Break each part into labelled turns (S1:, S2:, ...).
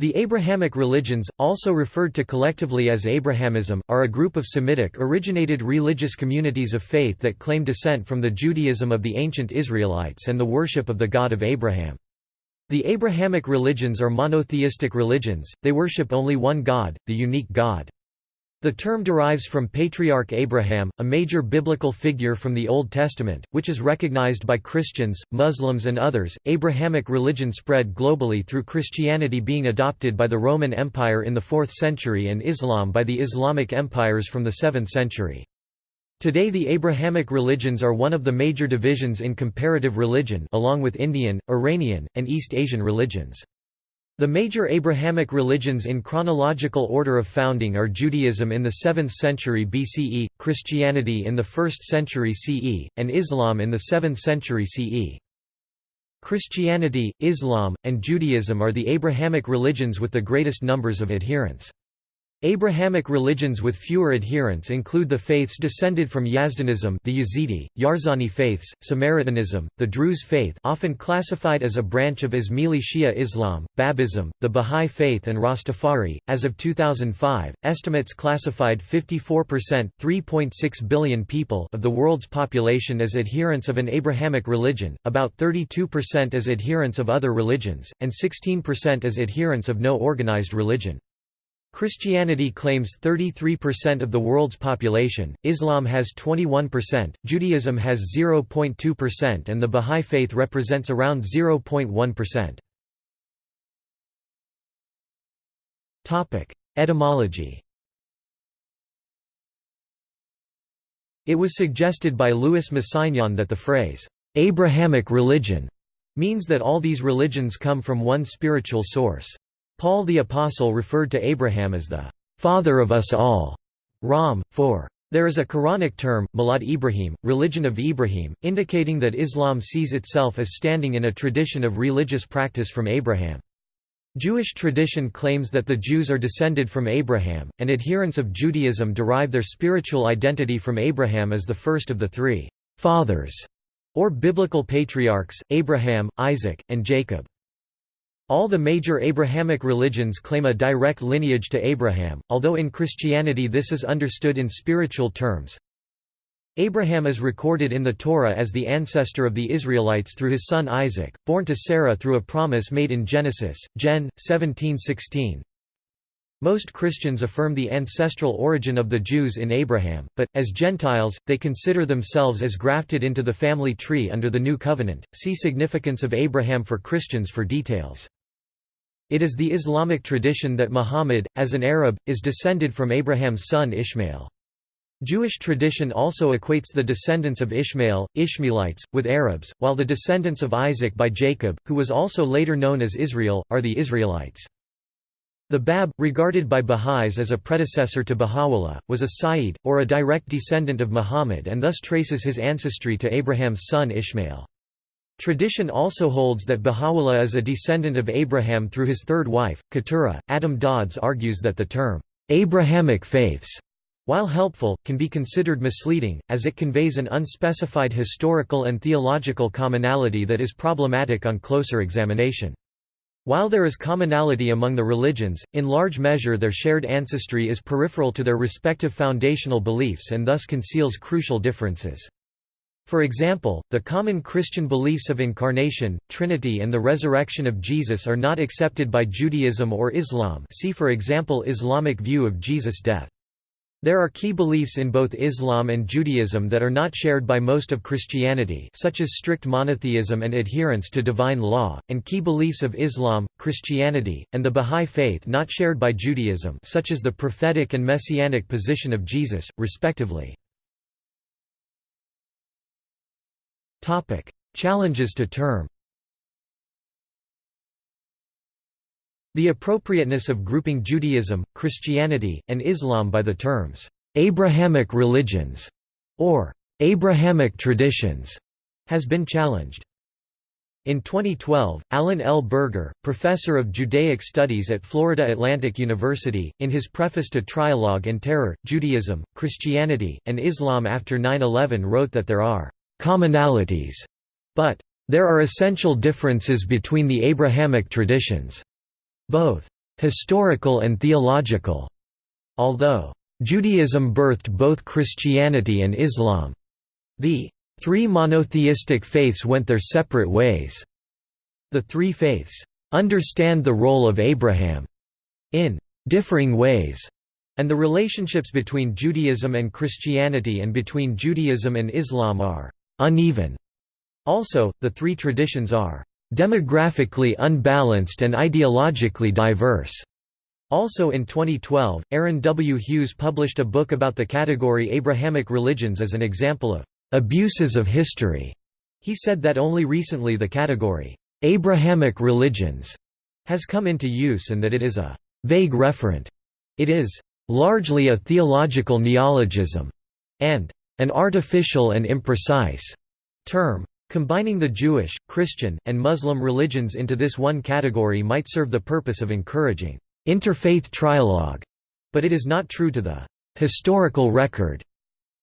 S1: The Abrahamic religions, also referred to collectively as Abrahamism, are a group of Semitic-originated religious communities of faith that claim descent from the Judaism of the ancient Israelites and the worship of the God of Abraham. The Abrahamic religions are monotheistic religions, they worship only one God, the unique God. The term derives from Patriarch Abraham, a major biblical figure from the Old Testament, which is recognized by Christians, Muslims, and others. Abrahamic religion spread globally through Christianity being adopted by the Roman Empire in the 4th century and Islam by the Islamic empires from the 7th century. Today the Abrahamic religions are one of the major divisions in comparative religion along with Indian, Iranian, and East Asian religions. The major Abrahamic religions in chronological order of founding are Judaism in the 7th century BCE, Christianity in the 1st century CE, and Islam in the 7th century CE. Christianity, Islam, and Judaism are the Abrahamic religions with the greatest numbers of adherents. Abrahamic religions with fewer adherents include the faiths descended from Yazdanism the Yazidi, Yarsani faiths, Samaritanism, the Druze faith often classified as a branch of Ismaili Shia Islam, Babism, the Bahá'í faith and Rastafari. As of 2005, estimates classified 54% 3.6 billion people of the world's population as adherents of an Abrahamic religion, about 32% as adherents of other religions, and 16% as adherents of no organized religion. Christianity claims 33% of the world's population, Islam has 21%, Judaism has 0.2% and the Bahá'í Faith represents around 0.1%. Etymology It was suggested by Louis Massignon that the phrase, "'Abrahamic religion' means that all these religions come from one spiritual source. Paul the Apostle referred to Abraham as the father of us all, Ram, 4. There is a Quranic term, Millat Ibrahim, religion of Ibrahim, indicating that Islam sees itself as standing in a tradition of religious practice from Abraham. Jewish tradition claims that the Jews are descended from Abraham, and adherents of Judaism derive their spiritual identity from Abraham as the first of the three fathers, or biblical patriarchs, Abraham, Isaac, and Jacob. All the major Abrahamic religions claim a direct lineage to Abraham, although in Christianity this is understood in spiritual terms. Abraham is recorded in the Torah as the ancestor of the Israelites through his son Isaac, born to Sarah through a promise made in Genesis, Gen. 17:16. Most Christians affirm the ancestral origin of the Jews in Abraham, but, as Gentiles, they consider themselves as grafted into the family tree under the New Covenant. See Significance of Abraham for Christians for details. It is the Islamic tradition that Muhammad, as an Arab, is descended from Abraham's son Ishmael. Jewish tradition also equates the descendants of Ishmael, Ishmaelites, with Arabs, while the descendants of Isaac by Jacob, who was also later known as Israel, are the Israelites. The Bab, regarded by Baha'is as a predecessor to Baha'u'llah, was a Sayyid, or a direct descendant of Muhammad and thus traces his ancestry to Abraham's son Ishmael. Tradition also holds that Baha'u'llah is a descendant of Abraham through his third wife, Keturah. Adam Dodds argues that the term, Abrahamic faiths, while helpful, can be considered misleading, as it conveys an unspecified historical and theological commonality that is problematic on closer examination. While there is commonality among the religions, in large measure their shared ancestry is peripheral to their respective foundational beliefs and thus conceals crucial differences. For example, the common Christian beliefs of incarnation, Trinity and the resurrection of Jesus are not accepted by Judaism or Islam see for example Islamic view of Jesus' death. There are key beliefs in both Islam and Judaism that are not shared by most of Christianity such as strict monotheism and adherence to divine law, and key beliefs of Islam, Christianity, and the Bahá'í Faith not shared by Judaism such as the prophetic and messianic position of Jesus, respectively. Challenges to term. The appropriateness of grouping Judaism, Christianity, and Islam by the terms Abrahamic religions or Abrahamic traditions has been challenged. In 2012, Alan L. Berger, professor of Judaic Studies at Florida Atlantic University, in his preface to Trialogue and Terror, Judaism, Christianity, and Islam after 9-11 wrote that there are commonalities, but there are essential differences between the Abrahamic traditions. Both historical and theological. Although Judaism birthed both Christianity and Islam, the three monotheistic faiths went their separate ways. The three faiths understand the role of Abraham in differing ways, and the relationships between Judaism and Christianity and between Judaism and Islam are uneven. Also, the three traditions are demographically unbalanced and ideologically diverse. Also in 2012, Aaron W. Hughes published a book about the category Abrahamic religions as an example of abuses of history. He said that only recently the category Abrahamic religions has come into use and that it is a vague referent. It is largely a theological neologism and an artificial and imprecise term. Combining the Jewish, Christian, and Muslim religions into this one category might serve the purpose of encouraging interfaith trialogue, but it is not true to the historical record.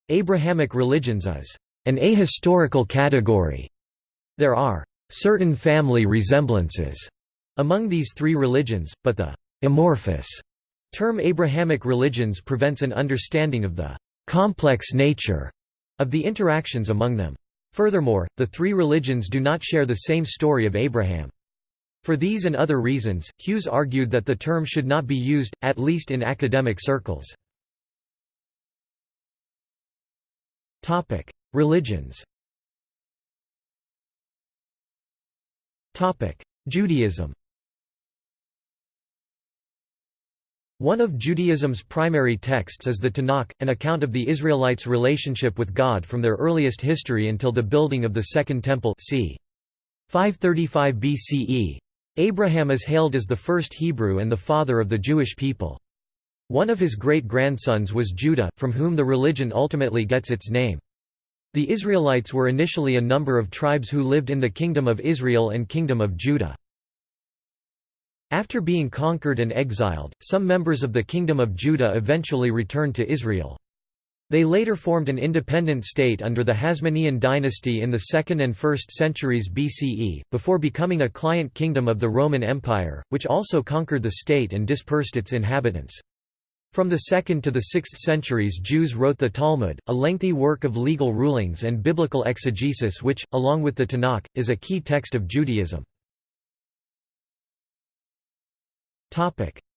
S1: Abrahamic religions is an ahistorical category. There are certain family resemblances among these three religions, but the amorphous term Abrahamic religions prevents an understanding of the complex nature of the interactions among them. Furthermore, the three religions do not share the same story of Abraham. For these and other reasons, Hughes argued that the term should not be used, at least in academic circles. Religions Judaism One of Judaism's primary texts is the Tanakh, an account of the Israelites' relationship with God from their earliest history until the building of the Second Temple c. 535 BCE. Abraham is hailed as the first Hebrew and the father of the Jewish people. One of his great-grandsons was Judah, from whom the religion ultimately gets its name. The Israelites were initially a number of tribes who lived in the Kingdom of Israel and Kingdom of Judah. After being conquered and exiled, some members of the Kingdom of Judah eventually returned to Israel. They later formed an independent state under the Hasmonean dynasty in the 2nd and 1st centuries BCE, before becoming a client kingdom of the Roman Empire, which also conquered the state and dispersed its inhabitants. From the 2nd to the 6th centuries Jews wrote the Talmud, a lengthy work of legal rulings and biblical exegesis which, along with the Tanakh, is a key text of Judaism.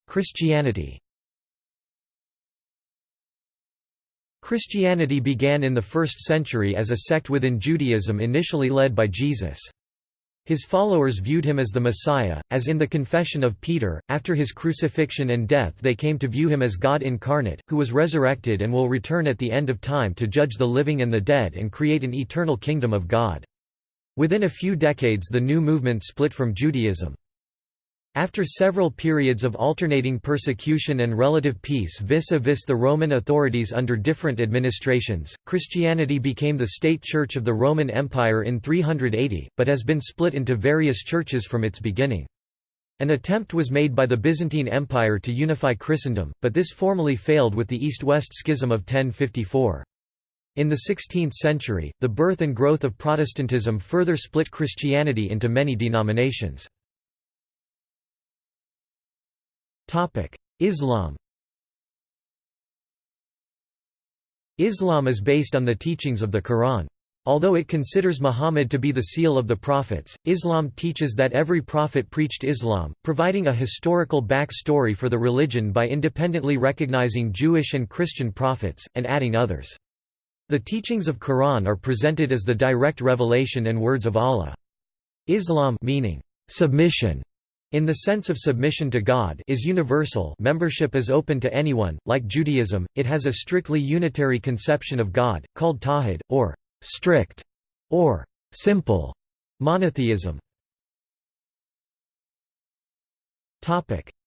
S1: Christianity Christianity began in the 1st century as a sect within Judaism initially led by Jesus. His followers viewed him as the Messiah, as in the Confession of Peter, after his crucifixion and death they came to view him as God incarnate, who was resurrected and will return at the end of time to judge the living and the dead and create an eternal kingdom of God. Within a few decades the new movement split from Judaism. After several periods of alternating persecution and relative peace vis-a-vis -vis the Roman authorities under different administrations, Christianity became the state church of the Roman Empire in 380, but has been split into various churches from its beginning. An attempt was made by the Byzantine Empire to unify Christendom, but this formally failed with the East-West Schism of 1054. In the 16th century, the birth and growth of Protestantism further split Christianity into many denominations. Islam Islam is based on the teachings of the Quran. Although it considers Muhammad to be the seal of the prophets, Islam teaches that every prophet preached Islam, providing a historical back story for the religion by independently recognizing Jewish and Christian prophets, and adding others. The teachings of Quran are presented as the direct revelation and words of Allah. Islam meaning submission in the sense of submission to God is universal membership is open to anyone, like Judaism, it has a strictly unitary conception of God, called tawhid, or strict, or simple monotheism.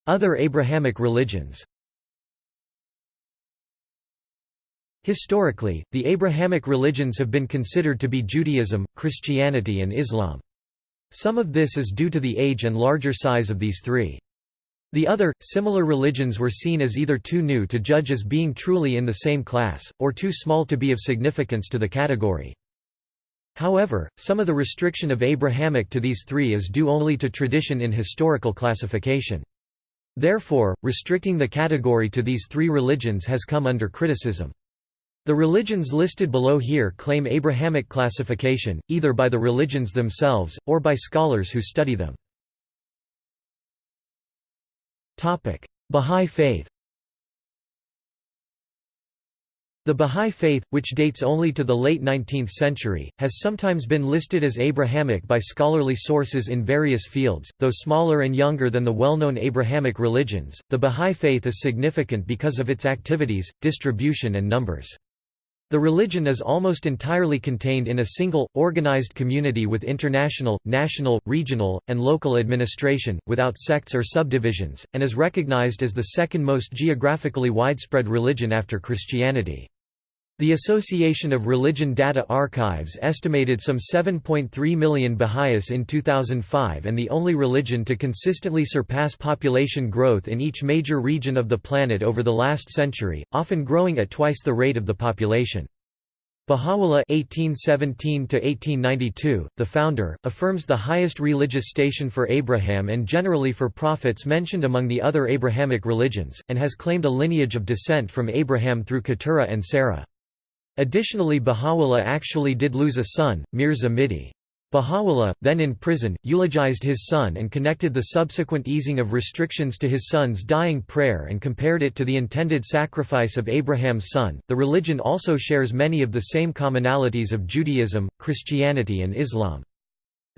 S1: Other Abrahamic religions Historically, the Abrahamic religions have been considered to be Judaism, Christianity and Islam. Some of this is due to the age and larger size of these three. The other, similar religions were seen as either too new to judge as being truly in the same class, or too small to be of significance to the category. However, some of the restriction of Abrahamic to these three is due only to tradition in historical classification. Therefore, restricting the category to these three religions has come under criticism. The religions listed below here claim Abrahamic classification, either by the religions themselves, or by scholars who study them. Bahá'í Faith The Bahá'í Faith, which dates only to the late 19th century, has sometimes been listed as Abrahamic by scholarly sources in various fields, though smaller and younger than the well-known Abrahamic religions. The Bahá'í Faith is significant because of its activities, distribution and numbers. The religion is almost entirely contained in a single, organized community with international, national, regional, and local administration, without sects or subdivisions, and is recognized as the second most geographically widespread religion after Christianity. The Association of Religion Data Archives estimated some 7.3 million Baha'is in 2005 and the only religion to consistently surpass population growth in each major region of the planet over the last century, often growing at twice the rate of the population. Baha'u'llah (1817–1892), the founder, affirms the highest religious station for Abraham and generally for prophets mentioned among the other Abrahamic religions, and has claimed a lineage of descent from Abraham through Keturah and Sarah. Additionally Baha'u'llah actually did lose a son, Mirza Mihdi. Baha'u'llah, then in prison, eulogized his son and connected the subsequent easing of restrictions to his son's dying prayer and compared it to the intended sacrifice of Abraham's son. The religion also shares many of the same commonalities of Judaism, Christianity, and Islam.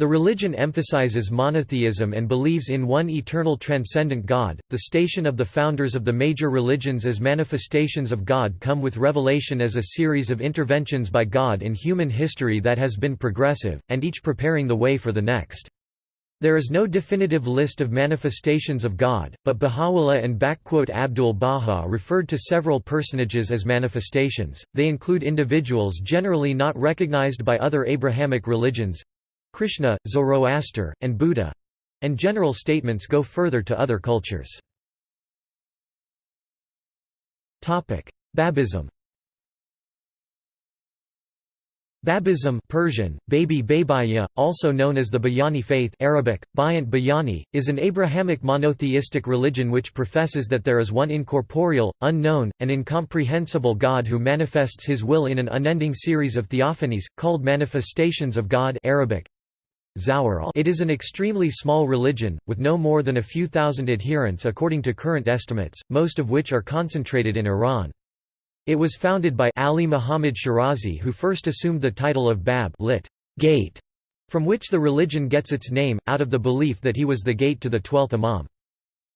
S1: The religion emphasizes monotheism and believes in one eternal transcendent God. The station of the founders of the major religions as manifestations of God come with revelation as a series of interventions by God in human history that has been progressive, and each preparing the way for the next. There is no definitive list of manifestations of God, but Baha'u'llah and Abdul Baha referred to several personages as manifestations. They include individuals generally not recognized by other Abrahamic religions, Krishna, Zoroaster, and Buddha and general statements go further to other cultures. Babism Babism Persian, Baby Babayya, also known as the Bayani faith Arabic, Bayant Bayani, is an Abrahamic monotheistic religion which professes that there is one incorporeal, unknown, and incomprehensible God who manifests his will in an unending series of theophanies, called manifestations of God Arabic, it is an extremely small religion, with no more than a few thousand adherents according to current estimates, most of which are concentrated in Iran. It was founded by Ali Muhammad Shirazi who first assumed the title of Bab lit. gate, from which the religion gets its name, out of the belief that he was the gate to the twelfth Imam.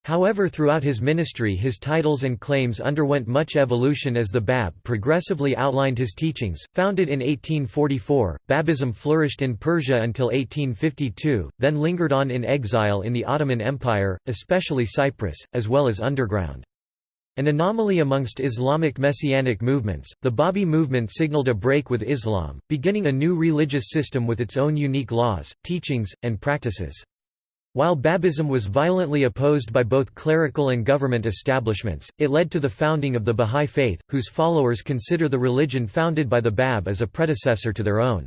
S1: However throughout his ministry his titles and claims underwent much evolution as the Bab progressively outlined his teachings. Founded in 1844, Babism flourished in Persia until 1852, then lingered on in exile in the Ottoman Empire, especially Cyprus, as well as underground. An anomaly amongst Islamic messianic movements, the Babi movement signaled a break with Islam, beginning a new religious system with its own unique laws, teachings, and practices. While Babism was violently opposed by both clerical and government establishments, it led to the founding of the Bahá'í Faith, whose followers consider the religion founded by the Bab as a predecessor to their own.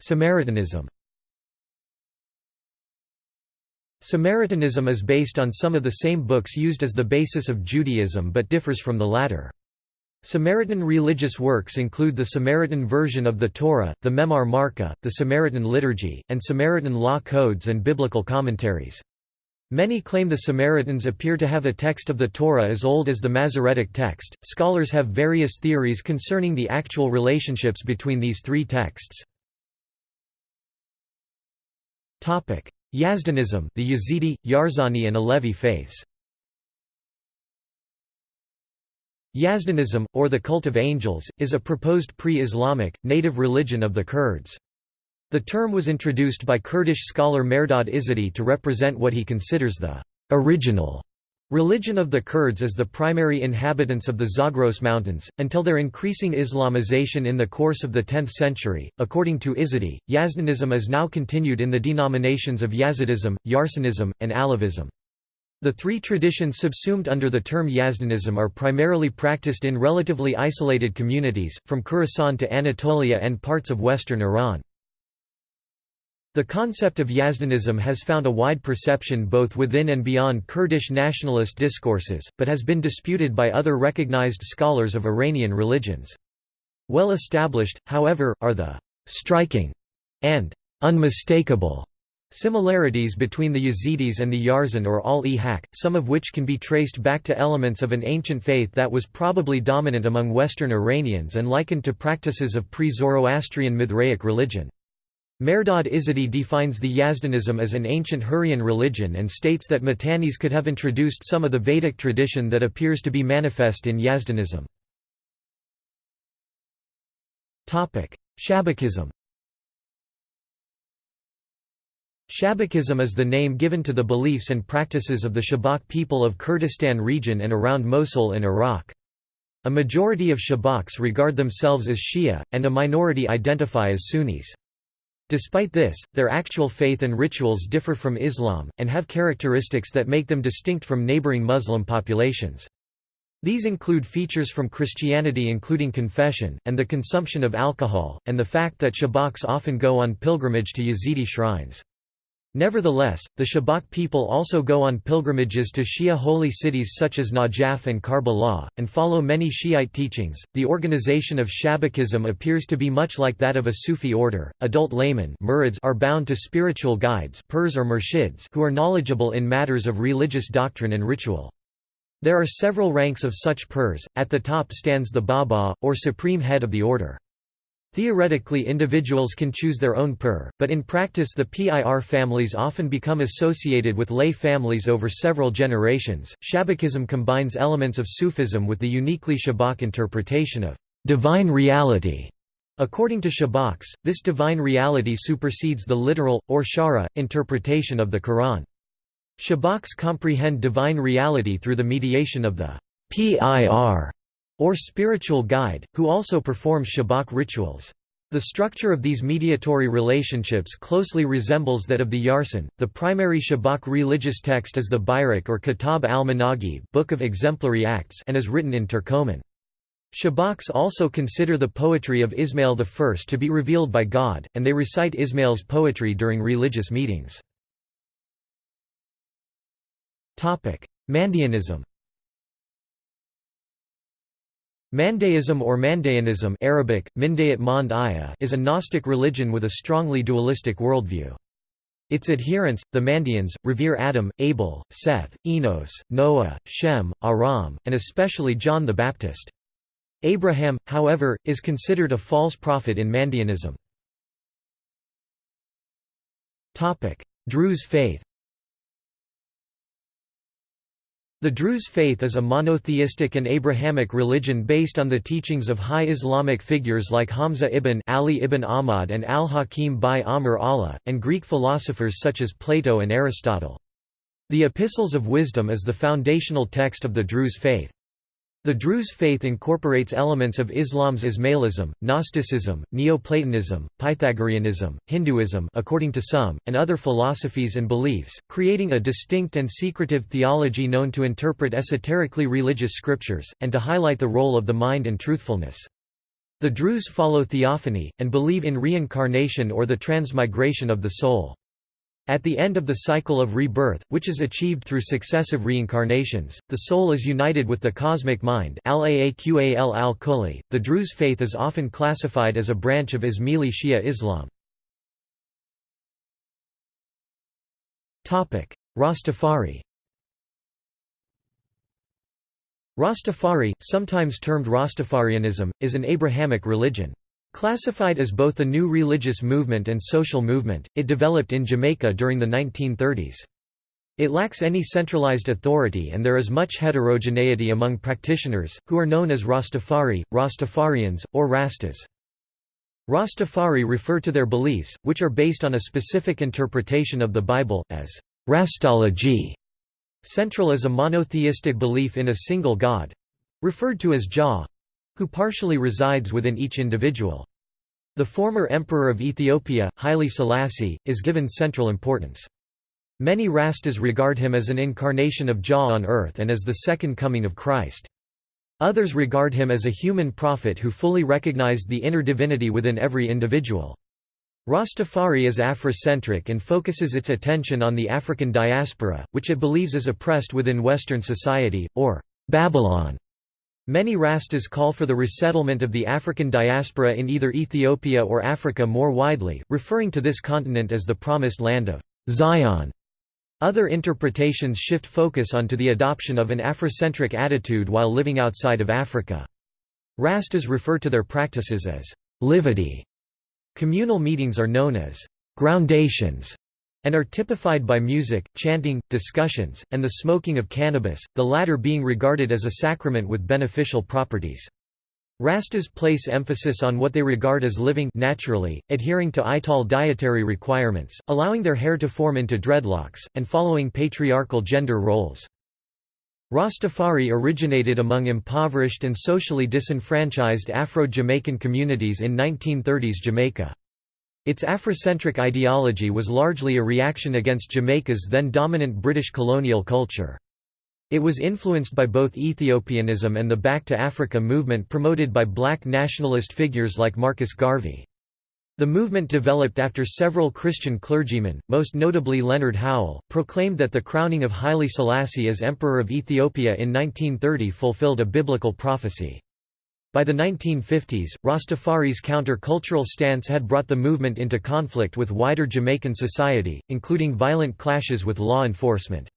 S1: Samaritanism Samaritanism is based on some of the same books used as the basis of Judaism but differs from the latter. Samaritan religious works include the Samaritan version of the Torah, the Memar Marka, the Samaritan liturgy, and Samaritan law codes and biblical commentaries. Many claim the Samaritans appear to have a text of the Torah as old as the Masoretic text. Scholars have various theories concerning the actual relationships between these three texts. Topic: Yazdanism, the Yazidi, Yarsani and Alevi faiths. Yazdanism, or the cult of angels, is a proposed pre-Islamic, native religion of the Kurds. The term was introduced by Kurdish scholar Mehrdad Izady to represent what he considers the original religion of the Kurds as the primary inhabitants of the Zagros Mountains, until their increasing Islamization in the course of the 10th century. According to Izady, Yazdanism is now continued in the denominations of Yazidism, Yarsanism, and Alevism. The three traditions subsumed under the term Yazdanism are primarily practiced in relatively isolated communities, from Khorasan to Anatolia and parts of western Iran. The concept of Yazdanism has found a wide perception both within and beyond Kurdish nationalist discourses, but has been disputed by other recognized scholars of Iranian religions. Well established, however, are the «striking» and «unmistakable» similarities between the Yazidis and the Yarsan or Ahl-e Haqq, some of which can be traced back to elements of an ancient faith that was probably dominant among Western Iranians and likened to practices of pre-Zoroastrian Mithraic religion. Mehrdad Izadi defines the Yazdanism as an ancient Hurrian religion and states that Mitannis could have introduced some of the Vedic tradition that appears to be manifest in Yazdanism. Shabakism Shabakism is the name given to the beliefs and practices of the Shabak people of Kurdistan region and around Mosul in Iraq. A majority of Shabaks regard themselves as Shia, and a minority identify as Sunnis. Despite this, their actual faith and rituals differ from Islam, and have characteristics that make them distinct from neighboring Muslim populations. These include features from Christianity including confession, and the consumption of alcohol, and the fact that Shabaks often go on pilgrimage to Yazidi shrines. Nevertheless, the Shabak people also go on pilgrimages to Shia holy cities such as Najaf and Karbala, and follow many Shiite teachings. The organization of Shabakism appears to be much like that of a Sufi order. Adult laymen are bound to spiritual guides or murshids who are knowledgeable in matters of religious doctrine and ritual. There are several ranks of such pirs, at the top stands the Baba, or supreme head of the order. Theoretically individuals can choose their own pir, but in practice the PIR families often become associated with lay families over several generations. Shabakism combines elements of Sufism with the uniquely Shabak interpretation of divine reality. According to Shabaks, this divine reality supersedes the literal, or shara, interpretation of the Quran. Shabaks comprehend divine reality through the mediation of the PIR or spiritual guide, who also performs Shabak rituals. The structure of these mediatory relationships closely resembles that of the Yarsan. The primary Shabak religious text is the Buyruk or Kitab al-Manaqib, Book of Exemplary Acts, and is written in Turkoman. Shabaks also consider the poetry of Ismail I to be revealed by God, and they recite Ismail's poetry during religious meetings. Mandaeanism Mandaeism or Mandaeanism Arabic, is a Gnostic religion with a strongly dualistic worldview. Its adherents, the Mandaeans, revere Adam, Abel, Seth, Enos, Noah, Shem, Aram, and especially John the Baptist. Abraham, however, is considered a false prophet in Mandaeanism. Druze faith The Druze faith is a monotheistic and Abrahamic religion based on the teachings of high Islamic figures like Hamza ibn Ali ibn Ahmad and al-Hakim bi-Amr Allah, and Greek philosophers such as Plato and Aristotle. The Epistles of Wisdom is the foundational text of the Druze faith. The Druze faith incorporates elements of Islam's Ismailism, Gnosticism, Neoplatonism, Pythagoreanism, Hinduism according to some, and other philosophies and beliefs, creating a distinct and secretive theology known to interpret esoterically religious scriptures, and to highlight the role of the mind and truthfulness. The Druze follow theophany, and believe in reincarnation or the transmigration of the soul. At the end of the cycle of rebirth, which is achieved through successive reincarnations, the soul is united with the cosmic mind The Druze faith is often classified as a branch of Ismaili Shia Islam. Rastafari Rastafari, sometimes termed Rastafarianism, is an Abrahamic religion. Classified as both a new religious movement and social movement, it developed in Jamaica during the 1930s. It lacks any centralized authority and there is much heterogeneity among practitioners, who are known as Rastafari, Rastafarians, or Rastas. Rastafari refer to their beliefs, which are based on a specific interpretation of the Bible, as Rastalogy. Central is a monotheistic belief in a single God—referred to as Jah, who partially resides within each individual. The former emperor of Ethiopia, Haile Selassie, is given central importance. Many Rastas regard him as an incarnation of Jah on earth and as the second coming of Christ. Others regard him as a human prophet who fully recognized the inner divinity within every individual. Rastafari is Afrocentric and focuses its attention on the African diaspora, which it believes is oppressed within Western society, or Babylon. Many Rastas call for the resettlement of the African diaspora in either Ethiopia or Africa more widely, referring to this continent as the Promised Land of Zion. Other interpretations shift focus onto the adoption of an Afrocentric attitude while living outside of Africa. Rastas refer to their practices as livity Communal meetings are known as groundations and are typified by music, chanting, discussions, and the smoking of cannabis, the latter being regarded as a sacrament with beneficial properties. Rastas place emphasis on what they regard as living naturally, adhering to Ital dietary requirements, allowing their hair to form into dreadlocks, and following patriarchal gender roles. Rastafari originated among impoverished and socially disenfranchised Afro-Jamaican communities in 1930s Jamaica. Its Afrocentric ideology was largely a reaction against Jamaica's then dominant British colonial culture. It was influenced by both Ethiopianism and the Back to Africa movement promoted by black nationalist figures like Marcus Garvey. The movement developed after several Christian clergymen, most notably Leonard Howell, proclaimed that the crowning of Haile Selassie as Emperor of Ethiopia in 1930 fulfilled a biblical prophecy. By the 1950s, Rastafari's counter-cultural stance had brought the movement into conflict with wider Jamaican society, including violent clashes with law enforcement.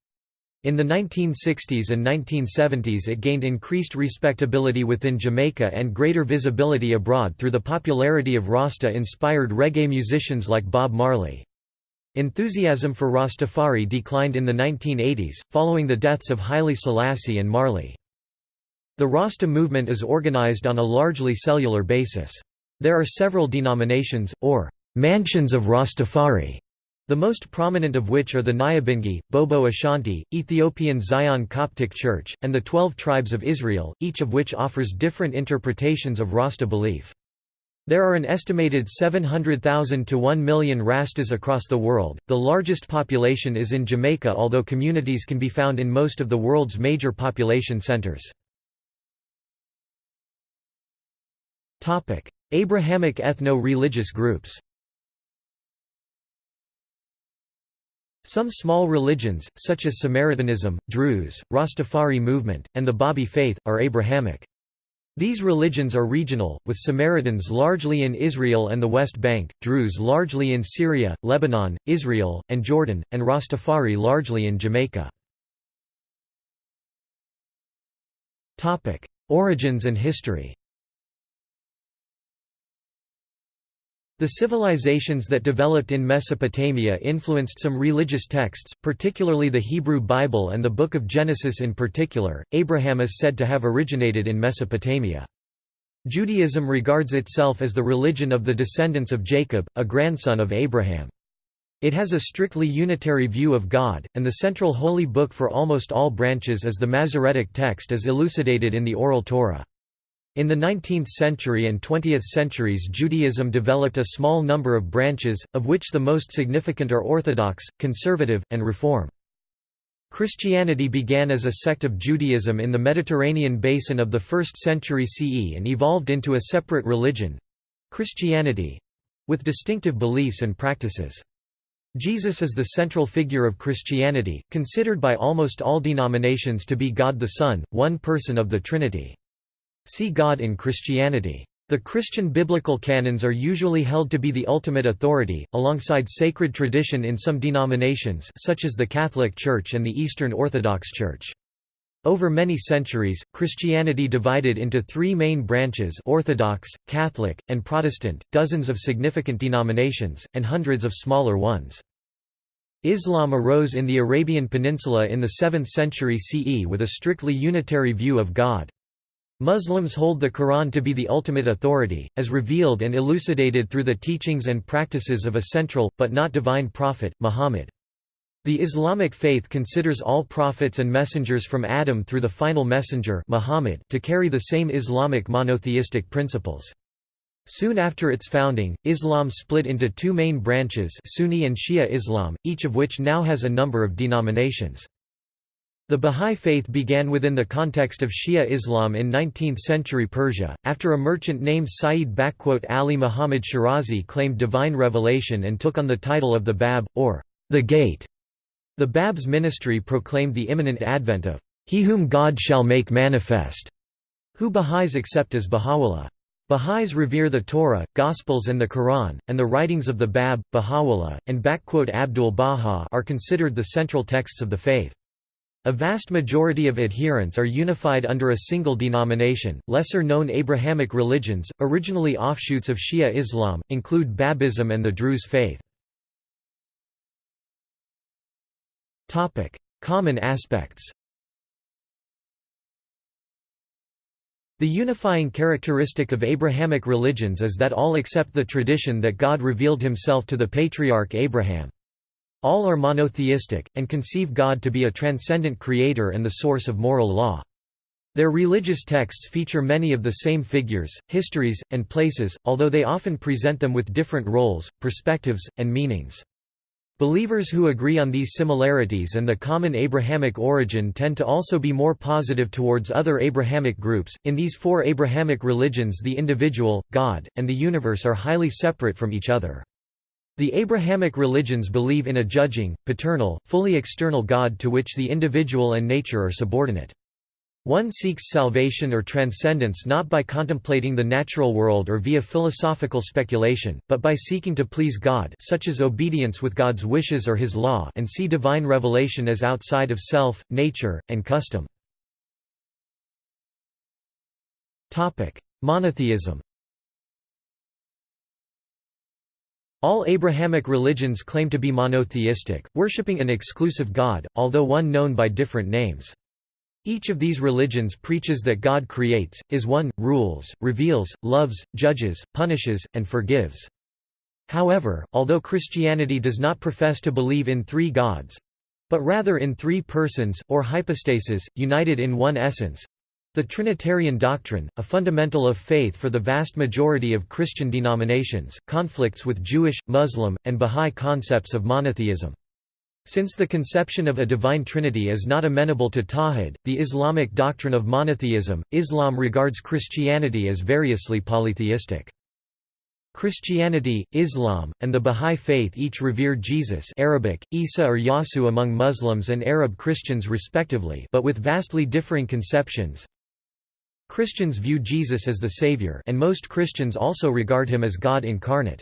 S1: In the 1960s and 1970s it gained increased respectability within Jamaica and greater visibility abroad through the popularity of Rasta-inspired reggae musicians like Bob Marley. Enthusiasm for Rastafari declined in the 1980s, following the deaths of Haile Selassie and Marley. The Rasta movement is organized on a largely cellular basis. There are several denominations, or mansions of Rastafari, the most prominent of which are the Nyabingi, Bobo Ashanti, Ethiopian Zion Coptic Church, and the Twelve Tribes of Israel, each of which offers different interpretations of Rasta belief. There are an estimated 700,000 to 1 million Rastas across the world. The largest population is in Jamaica, although communities can be found in most of the world's major population centers. Topic: Abrahamic ethno-religious groups. Some small religions, such as Samaritanism, Druze, Rastafari movement, and the Babi faith, are Abrahamic. These religions are regional, with Samaritans largely in Israel and the West Bank, Druze largely in Syria, Lebanon, Israel, and Jordan, and Rastafari largely in Jamaica. Origins and history The civilizations that developed in Mesopotamia influenced some religious texts, particularly the Hebrew Bible and the Book of Genesis in particular. Abraham is said to have originated in Mesopotamia. Judaism regards itself as the religion of the descendants of Jacob, a grandson of Abraham. It has a strictly unitary view of God, and the central holy book for almost all branches is the Masoretic text as elucidated in the Oral Torah. In the 19th century and 20th centuries Judaism developed a small number of branches, of which the most significant are Orthodox, Conservative, and Reform. Christianity began as a sect of Judaism in the Mediterranean basin of the 1st century CE and evolved into a separate religion—Christianity—with distinctive beliefs and practices. Jesus is the central figure of Christianity, considered by almost all denominations to be God the Son, one person of the Trinity. See God in Christianity. The Christian biblical canons are usually held to be the ultimate authority, alongside sacred tradition in some denominations such as the Catholic Church and the Eastern Orthodox Church. Over many centuries, Christianity divided into three main branches Orthodox, Catholic, and Protestant, dozens of significant denominations, and hundreds of smaller ones. Islam arose in the Arabian Peninsula in the 7th century CE with a strictly unitary view of God. Muslims hold the Quran to be the ultimate authority, as revealed and elucidated through the teachings and practices of a central, but not divine prophet, Muhammad. The Islamic faith considers all prophets and messengers from Adam through the final messenger Muhammad to carry the same Islamic monotheistic principles. Soon after its founding, Islam split into two main branches Sunni and Shia Islam, each of which now has a number of denominations. The Bahá'í Faith began within the context of Shia Islam in 19th-century Persia, after a merchant named Sayyid Ali Muhammad Shirazi claimed divine revelation and took on the title of the Bab, or the Gate. The Bab's ministry proclaimed the imminent advent of He whom God shall make manifest, who Baha'is accept as Baha'u'llah. Baha'is revere the Torah, Gospels and the Quran, and the writings of the Bab, Baha'u'llah, and Abdul Baha are considered the central texts of the faith. A vast majority of adherents are unified under a single denomination. Lesser known Abrahamic religions, originally offshoots of Shia Islam, include Babism and the Druze faith. Topic: Common aspects. The unifying characteristic of Abrahamic religions is that all accept the tradition that God revealed himself to the patriarch Abraham. All are monotheistic, and conceive God to be a transcendent creator and the source of moral law. Their religious texts feature many of the same figures, histories, and places, although they often present them with different roles, perspectives, and meanings. Believers who agree on these similarities and the common Abrahamic origin tend to also be more positive towards other Abrahamic groups. In these four Abrahamic religions, the individual, God, and the universe are highly separate from each other. The Abrahamic religions believe in a judging, paternal, fully external God to which the individual and nature are subordinate. One seeks salvation or transcendence not by contemplating the natural world or via philosophical speculation, but by seeking to please God such as obedience with God's wishes or his law and see divine revelation as outside of self, nature, and custom. Monotheism All Abrahamic religions claim to be monotheistic, worshipping an exclusive God, although one known by different names. Each of these religions preaches that God creates, is one, rules, reveals, loves, judges, punishes, and forgives. However, although Christianity does not profess to believe in three gods—but rather in three persons, or hypostases, united in one essence, the Trinitarian doctrine, a fundamental of faith for the vast majority of Christian denominations, conflicts with Jewish, Muslim, and Bahá'í concepts of monotheism. Since the conception of a divine trinity is not amenable to Tawhid, the Islamic doctrine of monotheism, Islam regards Christianity as variously polytheistic. Christianity, Islam, and the Bahá'í Faith each revere Jesus Arabic, Isa or Yasu among Muslims and Arab Christians respectively but with vastly differing conceptions. Christians view Jesus as the Savior and most Christians also regard him as God incarnate.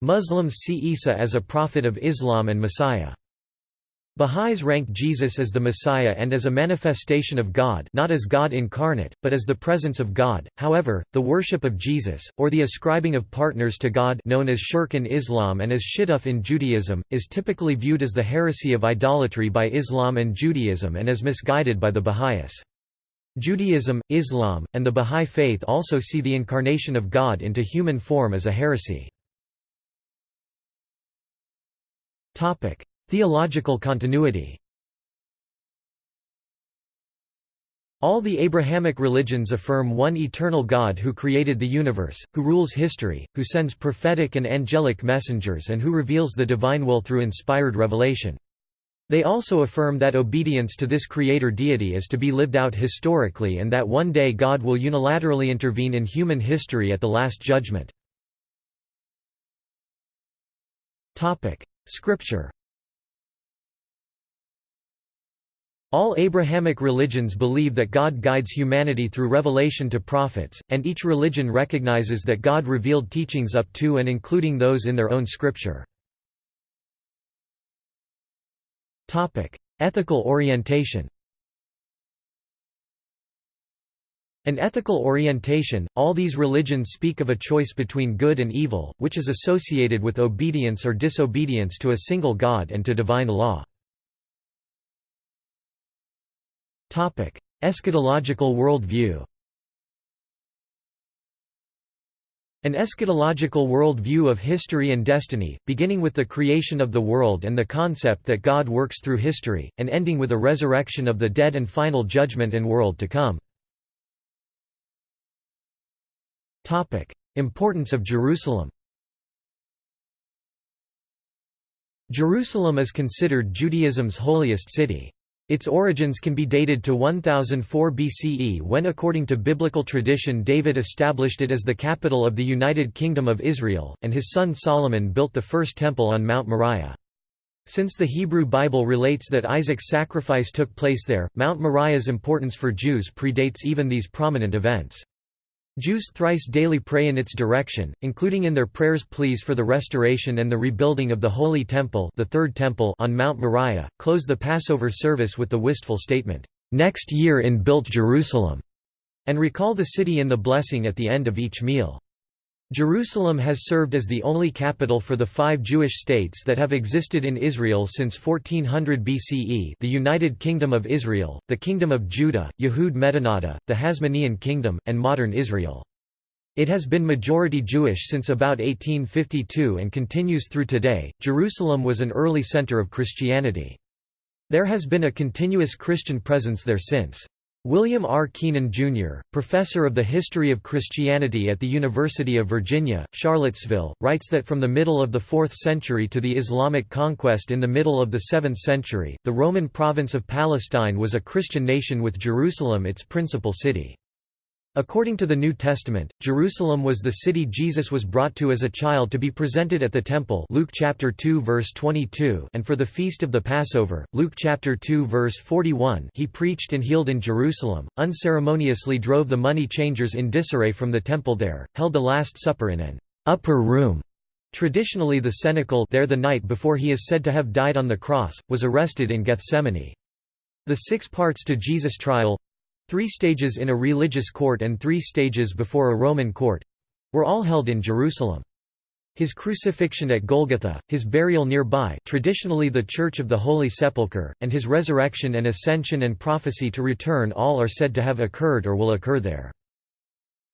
S1: Muslims see Isa as a prophet of Islam and Messiah. Baha'is rank Jesus as the Messiah and as a manifestation of God not as God incarnate, but as the presence of God. However, the worship of Jesus, or the ascribing of partners to God known as shirk in Islam and as shituf in Judaism, is typically viewed as the heresy of idolatry by Islam and Judaism and as misguided by the Baha'is. Judaism, Islam, and the Bahá'í Faith also see the incarnation of God into human form as a heresy. Theological continuity All the Abrahamic religions affirm one eternal God who created the universe, who rules history, who sends prophetic and angelic messengers and who reveals the divine will through inspired revelation. They also affirm that obedience to this creator deity is to be lived out historically and that one day God will unilaterally intervene in human history at the Last Judgment. Scripture All Abrahamic religions believe that God guides humanity through revelation to prophets, and each religion recognizes that God revealed teachings up to and including those in their own scripture. Ethical orientation An ethical orientation, all these religions speak of a choice between good and evil, which is associated with obedience or disobedience to a single God and to divine law. Eschatological world An eschatological world view of history and destiny, beginning with the creation of the world and the concept that God works through history, and ending with a resurrection of the dead and final judgment and world to come. Importance of Jerusalem Jerusalem is considered Judaism's holiest city. Its origins can be dated to 1004 BCE when according to biblical tradition David established it as the capital of the United Kingdom of Israel, and his son Solomon built the first temple on Mount Moriah. Since the Hebrew Bible relates that Isaac's sacrifice took place there, Mount Moriah's importance for Jews predates even these prominent events. Jews thrice daily pray in its direction, including in their prayers pleas for the restoration and the rebuilding of the Holy Temple, the Third Temple on Mount Moriah, close the Passover service with the wistful statement, "Next year in built Jerusalem," and recall the city in the blessing at the end of each meal. Jerusalem has served as the only capital for the five Jewish states that have existed in Israel since 1400 BCE the United Kingdom of Israel, the Kingdom of Judah, Yehud Medinata, the Hasmonean Kingdom, and modern Israel. It has been majority Jewish since about 1852 and continues through today. Jerusalem was an early center of Christianity. There has been a continuous Christian presence there since. William R. Keenan, Jr., professor of the history of Christianity at the University of Virginia, Charlottesville, writes that from the middle of the 4th century to the Islamic conquest in the middle of the 7th century, the Roman province of Palestine was a Christian nation with Jerusalem its principal city. According to the New Testament, Jerusalem was the city Jesus was brought to as a child to be presented at the temple Luke chapter 2 verse 22 and for the feast of the Passover, Luke chapter 2 verse 41 he preached and healed in Jerusalem, unceremoniously drove the money changers in disarray from the temple there, held the Last Supper in an upper room Traditionally the cenacle there the night before he is said to have died on the cross, was arrested in Gethsemane. The six parts to Jesus' trial Three stages in a religious court and three stages before a Roman court—were all held in Jerusalem. His crucifixion at Golgotha, his burial nearby traditionally the Church of the Holy Sepulchre, and his resurrection and ascension and prophecy to return all are said to have occurred or will occur there.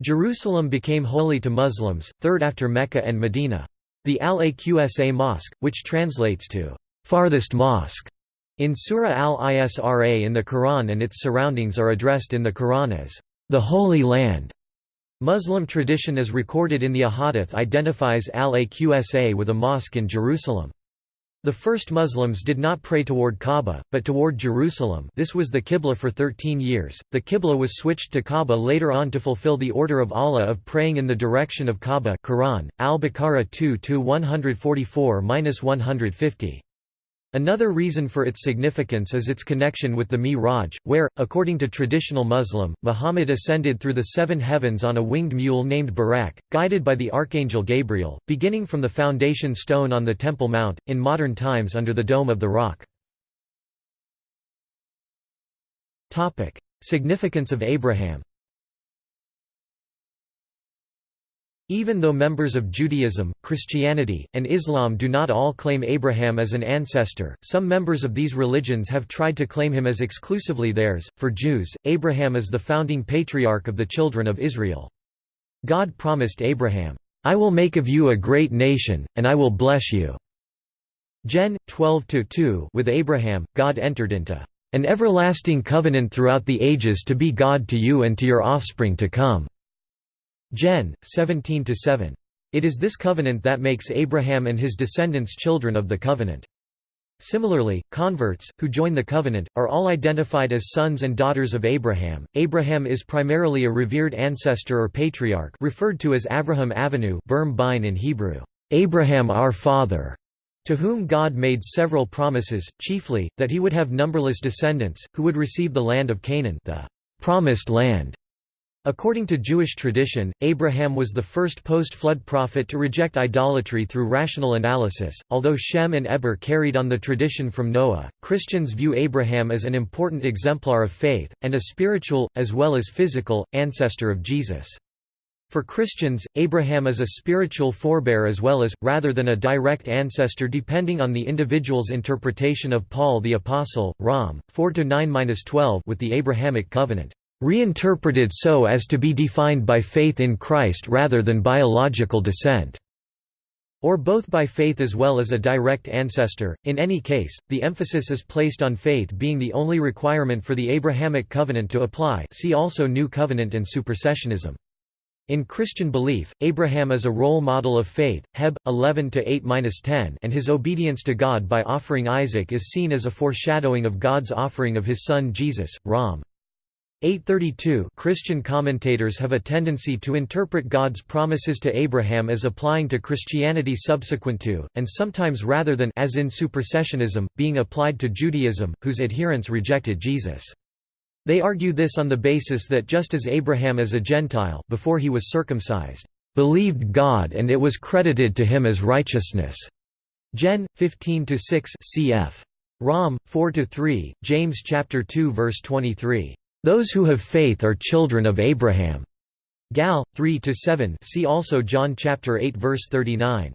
S1: Jerusalem became holy to Muslims, third after Mecca and Medina. The Al-Aqsa Mosque, which translates to, "...farthest mosque", in Surah al-Isra in the Quran and its surroundings are addressed in the Quran as, "...the Holy Land". Muslim tradition as recorded in the Ahadith identifies al-Aqsa with a mosque in Jerusalem. The first Muslims did not pray toward Kaaba, but toward Jerusalem this was the Qibla for 13 years, the Qibla was switched to Kaaba later on to fulfill the order of Allah of praying in the direction of Kaaba Quran, Al-Baqarah 2-144-150. Another reason for its significance is its connection with the Mi'raj, where, according to traditional Muslim, Muhammad ascended through the seven heavens on a winged mule named Buraq, guided by the archangel Gabriel, beginning from the foundation stone on the Temple Mount, in modern times under the Dome of the Rock. Significance of Abraham Even though members of Judaism, Christianity, and Islam do not all claim Abraham as an ancestor, some members of these religions have tried to claim him as exclusively theirs. For Jews, Abraham is the founding patriarch of the children of Israel. God promised Abraham, I will make of you a great nation, and I will bless you. Gen. 12-2 With Abraham, God entered into an everlasting covenant throughout the ages to be God to you and to your offspring to come. Gen. 17–7. It is this covenant that makes Abraham and his descendants children of the covenant. Similarly, converts, who join the covenant, are all identified as sons and daughters of Abraham. Abraham is primarily a revered ancestor or patriarch referred to as Avraham Avinu in Hebrew, Abraham our father, to whom God made several promises, chiefly, that he would have numberless descendants, who would receive the land of Canaan the promised land, According to Jewish tradition, Abraham was the first post-flood prophet to reject idolatry through rational analysis. Although Shem and Eber carried on the tradition from Noah, Christians view Abraham as an important exemplar of faith, and a spiritual, as well as physical, ancestor of Jesus. For Christians, Abraham is a spiritual forebear as well as, rather than a direct ancestor depending on the individual's interpretation of Paul the Apostle, Rom. 4–9–12 with the Abrahamic covenant reinterpreted so as to be defined by faith in Christ rather than biological descent or both by faith as well as a direct ancestor. In any case, the emphasis is placed on faith being the only requirement for the Abrahamic covenant to apply. See also New Covenant and supersessionism. In Christian belief, Abraham is a role model of faith, Heb. 11-8-10 and his obedience to God by offering Isaac is seen as a foreshadowing of God's offering of his son Jesus, Rom. 832 Christian commentators have a tendency to interpret God's promises to Abraham as applying to Christianity subsequent to, and sometimes rather than as in supersessionism, being applied to Judaism, whose adherents rejected Jesus. They argue this on the basis that just as Abraham as a Gentile before he was circumcised, believed God and it was credited to him as righteousness. Gen. 15-6 cf. Rom. 4-3, James chapter 2 verse 23. Those who have faith are children of Abraham. Gal. 3-7 see also John chapter 8 verse 39.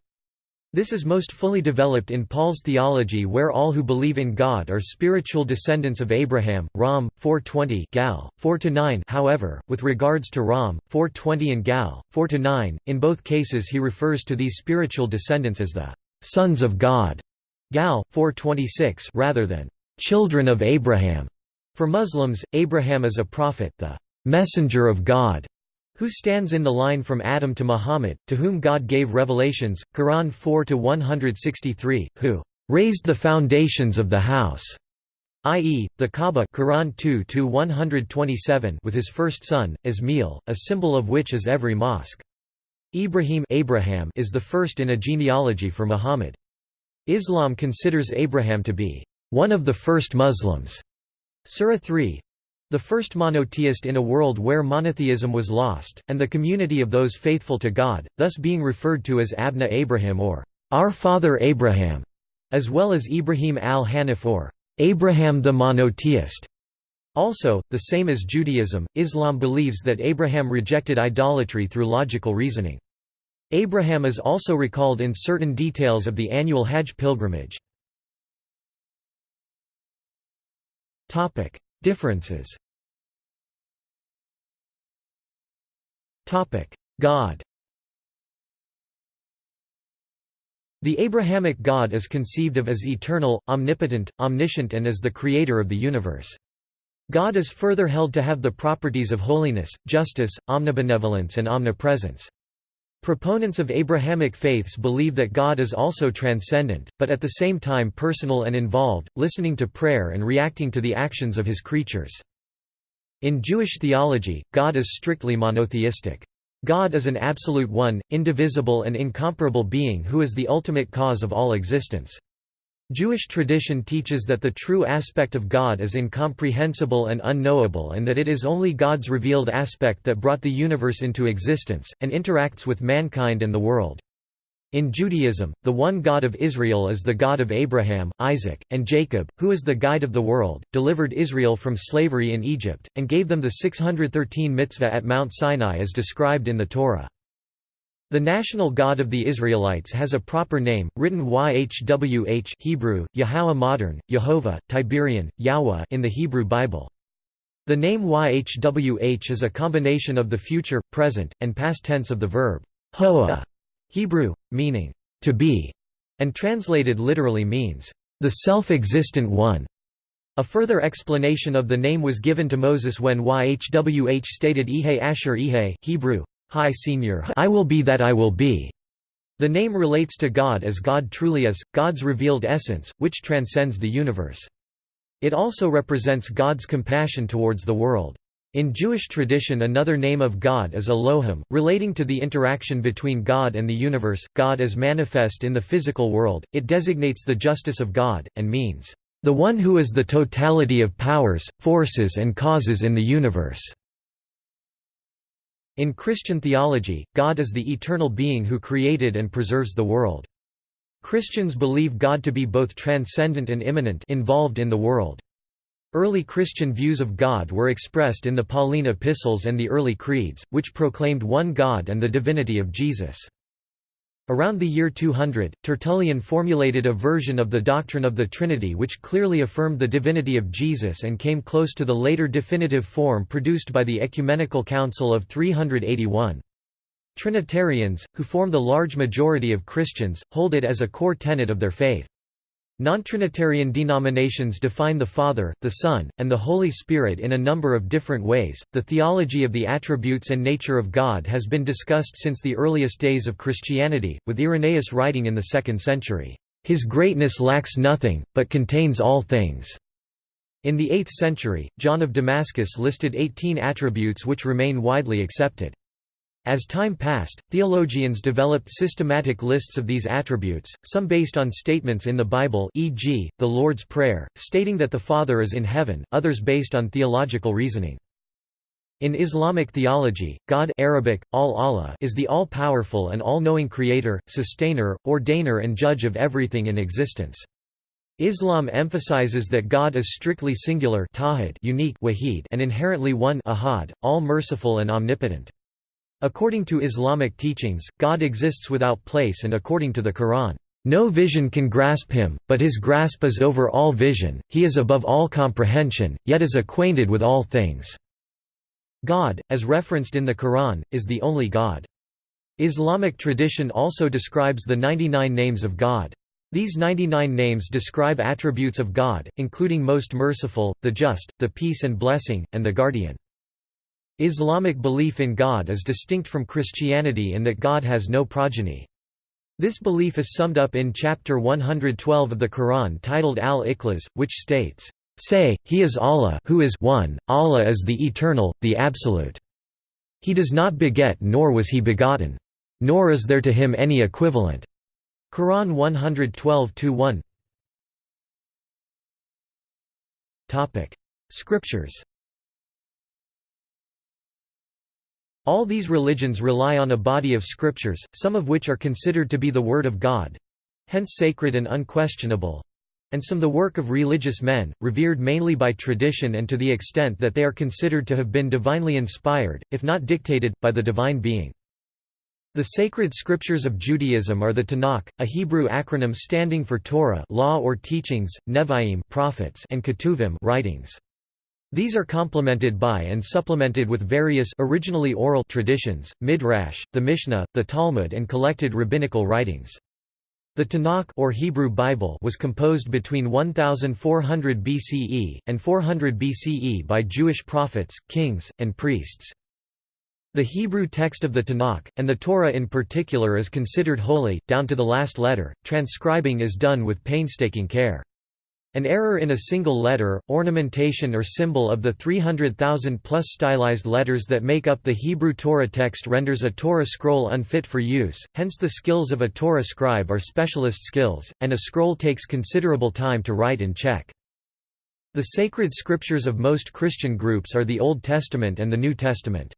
S1: This is most fully developed in Paul's theology where all who believe in God are spiritual descendants of Abraham, Rom. 420 Gal. 4–9 however, with regards to Rom. 420 and Gal. 4–9, in both cases he refers to these spiritual descendants as the «sons of God» Gal. 426 rather than «children of Abraham». For Muslims, Abraham is a prophet the «messenger of God» who stands in the line from Adam to Muhammad, to whom God gave revelations, Quran 4-163, who raised the foundations of the house, i.e., the Kaaba Quran 2-127 with his first son, Ismail, a symbol of which is every mosque. Ibrahim Abraham is the first in a genealogy for Muhammad. Islam considers Abraham to be one of the first Muslims. Surah 3, the first monotheist in a world where monotheism was lost, and the community of those faithful to God, thus being referred to as Abna Abraham or Our Father Abraham, as well as Ibrahim al-Hanif or Abraham the monotheist. Also, the same as Judaism, Islam believes that Abraham rejected idolatry through logical reasoning. Abraham is also recalled in certain details of the annual Hajj pilgrimage. Differences Topic: God The Abrahamic God is conceived of as eternal, omnipotent, omniscient and as the creator of the universe. God is further held to have the properties of holiness, justice, omnibenevolence and omnipresence. Proponents of Abrahamic faiths believe that God is also transcendent, but at the same time personal and involved, listening to prayer and reacting to the actions of his creatures. In Jewish theology, God is strictly monotheistic. God is an absolute one, indivisible and incomparable being who is the ultimate cause of all existence. Jewish tradition teaches that the true aspect of God is incomprehensible and unknowable and that it is only God's revealed aspect that brought the universe into existence, and interacts with mankind and the world. In Judaism, the one God of Israel is the God of Abraham, Isaac, and Jacob, who is the guide of the world, delivered Israel from slavery in Egypt, and gave them the 613 mitzvah at Mount Sinai as described in the Torah. The national god of the Israelites has a proper name, written Yhwh Hebrew, Yahweh modern, Yehovah, Tiberian, Yahweh in the Hebrew Bible. The name Yhwh is a combination of the future, present, and past tense of the verb hoa, Hebrew, meaning to be, and translated literally means the self-existent one. A further explanation of the name was given to Moses when Yhwh stated Ehyeh Asher Ehyeh Hebrew, High Senior I will be that I will be. The name relates to God as God truly is, God's revealed essence, which transcends the universe. It also represents God's compassion towards the world. In Jewish tradition another name of God is Elohim, relating to the interaction between God and the universe, God as manifest in the physical world, it designates the justice of God, and means, "...the one who is the totality of powers, forces and causes in the universe." In Christian theology, God is the eternal being who created and preserves the world. Christians believe God to be both transcendent and immanent involved in the world. Early Christian views of God were expressed in the Pauline epistles and the early creeds, which proclaimed one God and the divinity of Jesus. Around the year 200, Tertullian formulated a version of the doctrine of the Trinity which clearly affirmed the divinity of Jesus and came close to the later definitive form produced by the Ecumenical Council of 381. Trinitarians, who form the large majority of Christians, hold it as a core tenet of their faith. Non-Trinitarian denominations define the Father, the Son, and the Holy Spirit in a number of different ways. The theology of the attributes and nature of God has been discussed since the earliest days of Christianity, with Irenaeus writing in the 2nd century, His greatness lacks nothing, but contains all things. In the 8th century, John of Damascus listed 18 attributes which remain widely accepted. As time passed, theologians developed systematic lists of these attributes, some based on statements in the Bible e.g., the Lord's Prayer, stating that the Father is in heaven, others based on theological reasoning. In Islamic theology, God Arabic, al -Allah is the all-powerful and all-knowing creator, sustainer, ordainer and judge of everything in existence. Islam emphasizes that God is strictly singular unique and inherently one ahad, all-merciful and omnipotent. According to Islamic teachings, God exists without place and according to the Quran, "...no vision can grasp him, but his grasp is over all vision, he is above all comprehension, yet is acquainted with all things." God, as referenced in the Quran, is the only God. Islamic tradition also describes the 99 names of God. These 99 names describe attributes of God, including most merciful, the just, the peace and blessing, and the guardian. Islamic belief in God is distinct from Christianity in that God has no progeny. This belief is summed up in chapter 112 of the Quran titled Al-Ikhlas, which states, Say, He is Allah who is one, Allah is the Eternal, the Absolute. He does not beget nor was he begotten. Nor is there to him any equivalent. Quran 112-1 Scriptures All these religions rely on a body of scriptures, some of which are considered to be the Word of God—hence sacred and unquestionable—and some the work of religious men, revered mainly by tradition and to the extent that they are considered to have been divinely inspired, if not dictated, by the divine being. The sacred scriptures of Judaism are the Tanakh, a Hebrew acronym standing for Torah law or teachings, Nevi'im prophets and Ketuvim writings. These are complemented by and supplemented with various originally oral traditions, Midrash, the Mishnah, the Talmud and collected rabbinical writings. The Tanakh or Hebrew Bible was composed between 1400 BCE and 400 BCE by Jewish prophets, kings, and priests. The Hebrew text of the Tanakh, and the Torah in particular is considered holy, down to the last letter. Transcribing is done with painstaking care. An error in a single letter, ornamentation or symbol of the 300,000 plus stylized letters that make up the Hebrew Torah text renders a Torah scroll unfit for use, hence the skills of a Torah scribe are specialist skills, and a scroll takes considerable time to write and check. The sacred scriptures of most Christian groups are the Old Testament and the New Testament.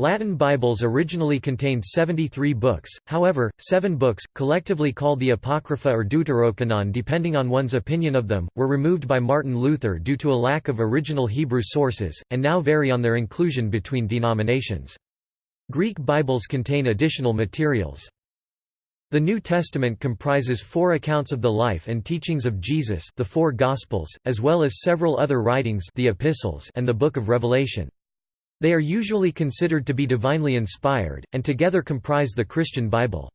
S1: Latin Bibles originally contained 73 books, however, seven books, collectively called the Apocrypha or Deuterocanon depending on one's opinion of them, were removed by Martin Luther due to a lack of original Hebrew sources, and now vary on their inclusion between denominations. Greek Bibles contain additional materials. The New Testament comprises four accounts of the life and teachings of Jesus the four Gospels, as well as several other writings the epistles and the Book of Revelation. They are usually considered to be divinely inspired, and together comprise the Christian Bible.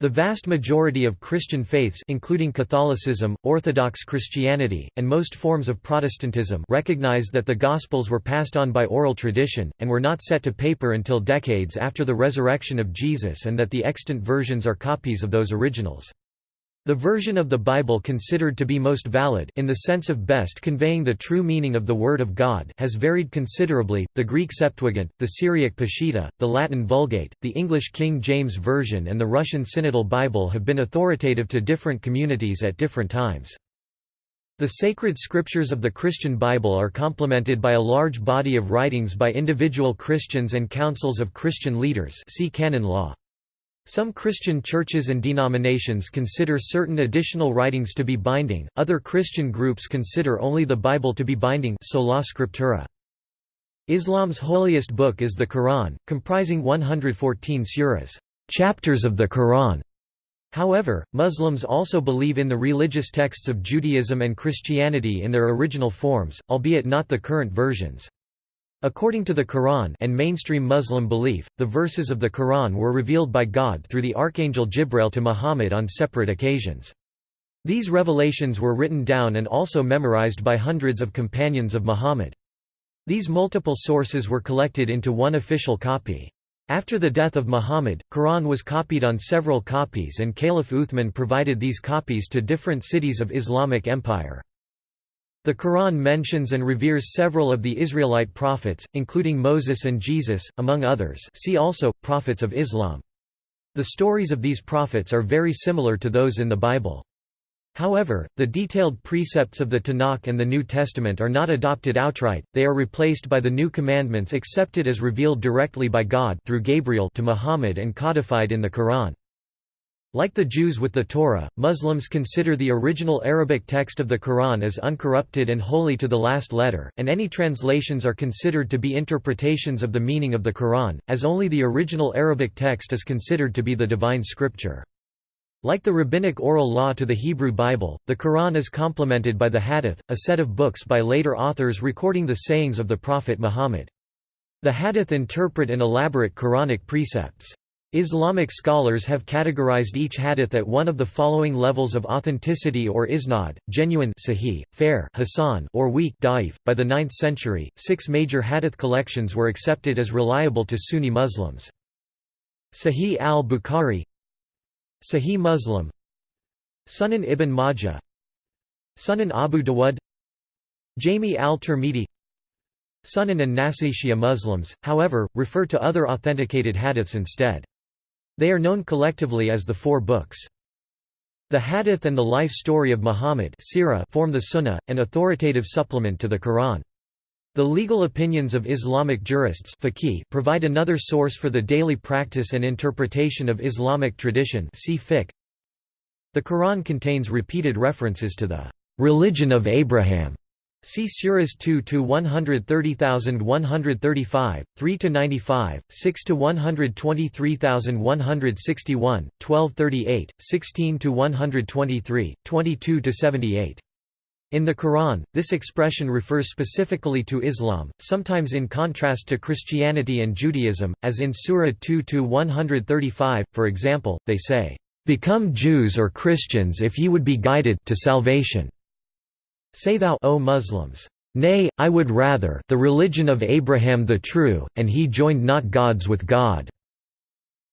S1: The vast majority of Christian faiths including Catholicism, Orthodox Christianity, and most forms of Protestantism recognize that the Gospels were passed on by oral tradition, and were not set to paper until decades after the resurrection of Jesus and that the extant versions are copies of those originals. The version of the Bible considered to be most valid in the sense of best conveying the true meaning of the Word of God has varied considerably, the Greek Septuagint, the Syriac Peshitta, the Latin Vulgate, the English King James Version and the Russian Synodal Bible have been authoritative to different communities at different times. The sacred scriptures of the Christian Bible are complemented by a large body of writings by individual Christians and councils of Christian leaders see canon law. Some Christian churches and denominations consider certain additional writings to be binding, other Christian groups consider only the Bible to be binding sola scriptura. Islam's holiest book is the Quran, comprising 114 suras chapters of the Quran". However, Muslims also believe in the religious texts of Judaism and Christianity in their original forms, albeit not the current versions. According to the Quran and mainstream Muslim belief, the verses of the Quran were revealed by God through the archangel Jibreel to Muhammad on separate occasions. These revelations were written down and also memorized by hundreds of companions of Muhammad. These multiple sources were collected into one official copy. After the death of Muhammad, Quran was copied on several copies and Caliph Uthman provided these copies to different cities of Islamic Empire. The Quran mentions and reveres several of the Israelite prophets, including Moses and Jesus, among others see also, Prophets of Islam. The stories of these prophets are very similar to those in the Bible. However, the detailed precepts of the Tanakh and the New Testament are not adopted outright, they are replaced by the new commandments accepted as revealed directly by God through Gabriel to Muhammad and codified in the Quran. Like the Jews with the Torah, Muslims consider the original Arabic text of the Quran as uncorrupted and holy to the last letter, and any translations are considered to be interpretations of the meaning of the Quran, as only the original Arabic text is considered to be the divine scripture. Like the rabbinic oral law to the Hebrew Bible, the Quran is complemented by the Hadith, a set of books by later authors recording the sayings of the Prophet Muhammad. The Hadith interpret and elaborate Quranic precepts. Islamic scholars have categorized each hadith at one of the following levels of authenticity or isnad: genuine sahih, fair hasan, or weak daif. By the 9th century, six major hadith collections were accepted as reliable to Sunni Muslims. Sahih al-Bukhari Sahih Muslim Sunan ibn Majah Sunan Abu Dawud Jami al-Tirmidhi Sunan and Nasai Shia Muslims, however, refer to other authenticated hadiths instead. They are known collectively as the Four Books. The Hadith and the life story of Muhammad form the Sunnah, an authoritative supplement to the Quran. The legal opinions of Islamic jurists provide another source for the daily practice and interpretation of Islamic tradition. The Quran contains repeated references to the «religion of Abraham» See Suras 2 to 130,135, 3 to 95, 6 to 123,161, 1238, 16 to 123, 22 to 78. In the Quran, this expression refers specifically to Islam, sometimes in contrast to Christianity and Judaism, as in Surah 2 to 135, for example, they say, "'Become Jews or Christians if ye would be guided to salvation. Say thou O Muslims, Nay, I would rather the religion of Abraham the true, and he joined not gods with God."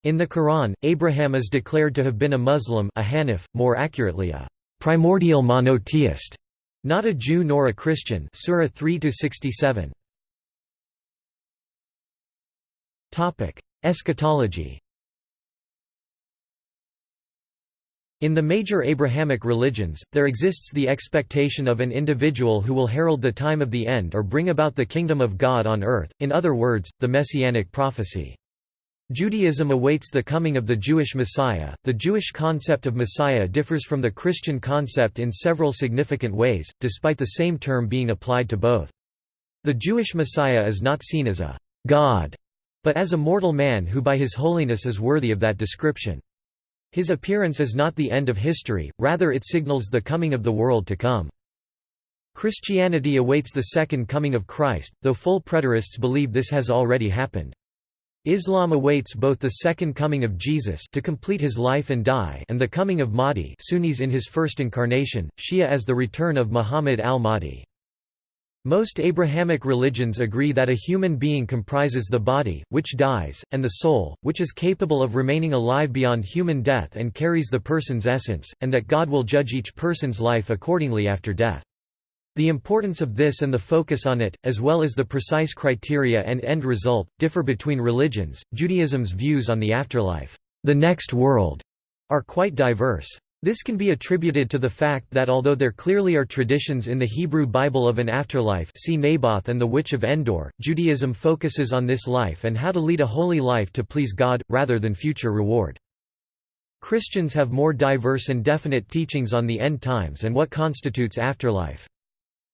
S1: In the Quran, Abraham is declared to have been a Muslim a Hanif, more accurately a primordial monotheist. Not a Jew nor a Christian Surah 3 67. Topic: Eschatology. In the major Abrahamic religions, there exists the expectation of an individual who will herald the time of the end or bring about the kingdom of God on earth, in other words, the messianic prophecy. Judaism awaits the coming of the Jewish Messiah. The Jewish concept of Messiah differs from the Christian concept in several significant ways, despite the same term being applied to both. The Jewish Messiah is not seen as a God, but as a mortal man who by his holiness is worthy of that description. His appearance is not the end of history, rather it signals the coming of the world to come. Christianity awaits the second coming of Christ, though full preterists believe this has already happened. Islam awaits both the second coming of Jesus to complete his life and die and the coming of Mahdi Sunnis in his first incarnation, Shia as the return of Muhammad al-Mahdi. Most Abrahamic religions agree that a human being comprises the body, which dies, and the soul, which is capable of remaining alive beyond human death and carries the person's essence, and that God will judge each person's life accordingly after death. The importance of this and the focus on it, as well as the precise criteria and end result, differ between religions. Judaism's views on the afterlife, the next world, are quite diverse. This can be attributed to the fact that although there clearly are traditions in the Hebrew Bible of an afterlife see Naboth and the Witch of Endor, Judaism focuses on this life and how to lead a holy life to please God, rather than future reward. Christians have more diverse and definite teachings on the end times and what constitutes afterlife.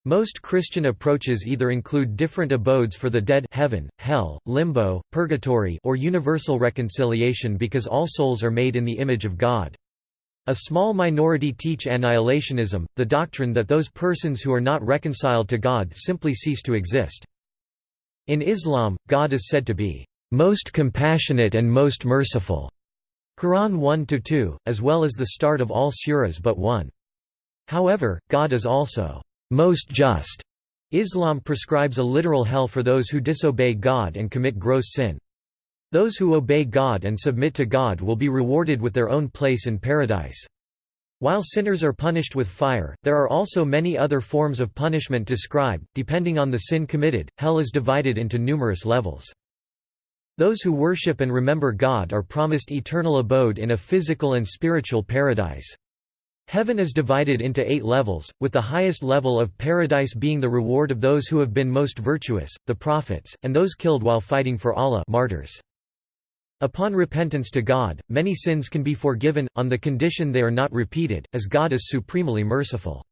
S1: Most Christian approaches either include different abodes for the dead heaven, hell, limbo, purgatory or universal reconciliation because all souls are made in the image of God. A small minority teach annihilationism, the doctrine that those persons who are not reconciled to God simply cease to exist. In Islam, God is said to be most compassionate and most merciful. Quran 1-2, as well as the start of all suras but one. However, God is also most just. Islam prescribes a literal hell for those who disobey God and commit gross sin. Those who obey God and submit to God will be rewarded with their own place in paradise. While sinners are punished with fire, there are also many other forms of punishment described. Depending on the sin committed, hell is divided into numerous levels. Those who worship and remember God are promised eternal abode in a physical and spiritual paradise. Heaven is divided into eight levels, with the highest level of paradise being the reward of those who have been most virtuous, the prophets, and those killed while fighting for Allah martyrs. Upon repentance to God, many sins can be forgiven, on the condition they are not repeated, as God is supremely merciful.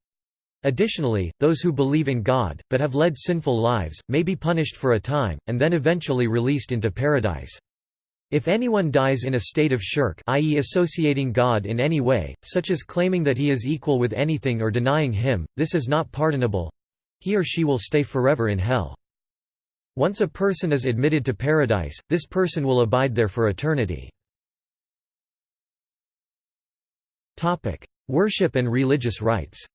S1: Additionally, those who believe in God, but have led sinful lives, may be punished for a time, and then eventually released into paradise. If anyone dies in a state of shirk i.e. associating God in any way, such as claiming that he is equal with anything or denying him, this is not pardonable. He or she will stay forever in hell. Once a person is admitted to paradise, this person will abide there for eternity. Worship and religious rites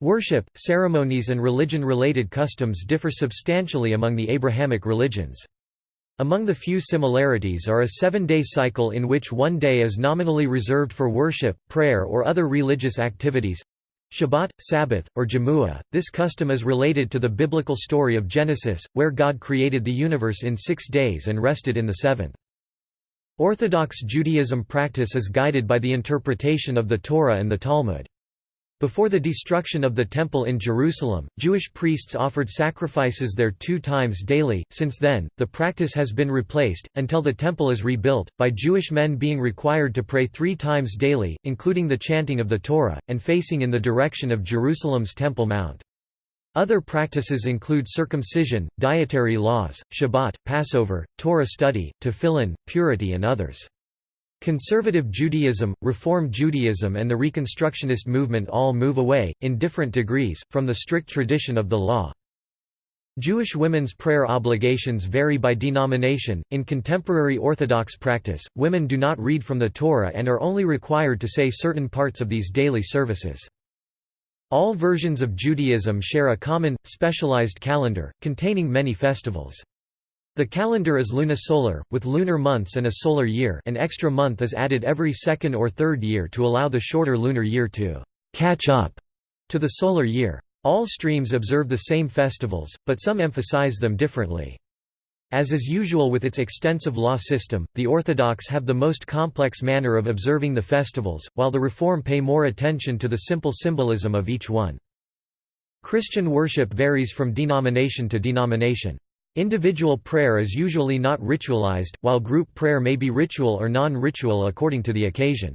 S1: Worship, ceremonies and religion-related customs differ substantially among the Abrahamic religions. Among the few similarities are a seven-day cycle in which one day is nominally reserved for worship, prayer or other religious activities, Shabbat, Sabbath, or Jumu'ah. This custom is related to the biblical story of Genesis, where God created the universe in six days and rested in the seventh. Orthodox Judaism practice is guided by the interpretation of the Torah and the Talmud. Before the destruction of the Temple in Jerusalem, Jewish priests offered sacrifices there two times daily. Since then, the practice has been replaced, until the Temple is rebuilt, by Jewish men being required to pray three times daily, including the chanting of the Torah, and facing in the direction of Jerusalem's Temple Mount. Other practices include circumcision, dietary laws, Shabbat, Passover, Torah study, tefillin, purity and others. Conservative Judaism, Reform Judaism and the Reconstructionist movement all move away, in different degrees, from the strict tradition of the law. Jewish women's prayer obligations vary by denomination. In contemporary Orthodox practice, women do not read from the Torah and are only required to say certain parts of these daily services. All versions of Judaism share a common, specialized calendar, containing many festivals. The calendar is lunisolar, with lunar months and a solar year an extra month is added every second or third year to allow the shorter lunar year to «catch up» to the solar year. All streams observe the same festivals, but some emphasize them differently. As is usual with its extensive law system, the Orthodox have the most complex manner of observing the festivals, while the Reform pay more attention to the simple symbolism of each one. Christian worship varies from denomination to denomination. Individual prayer is usually not ritualized, while group prayer may be ritual or non-ritual according to the occasion.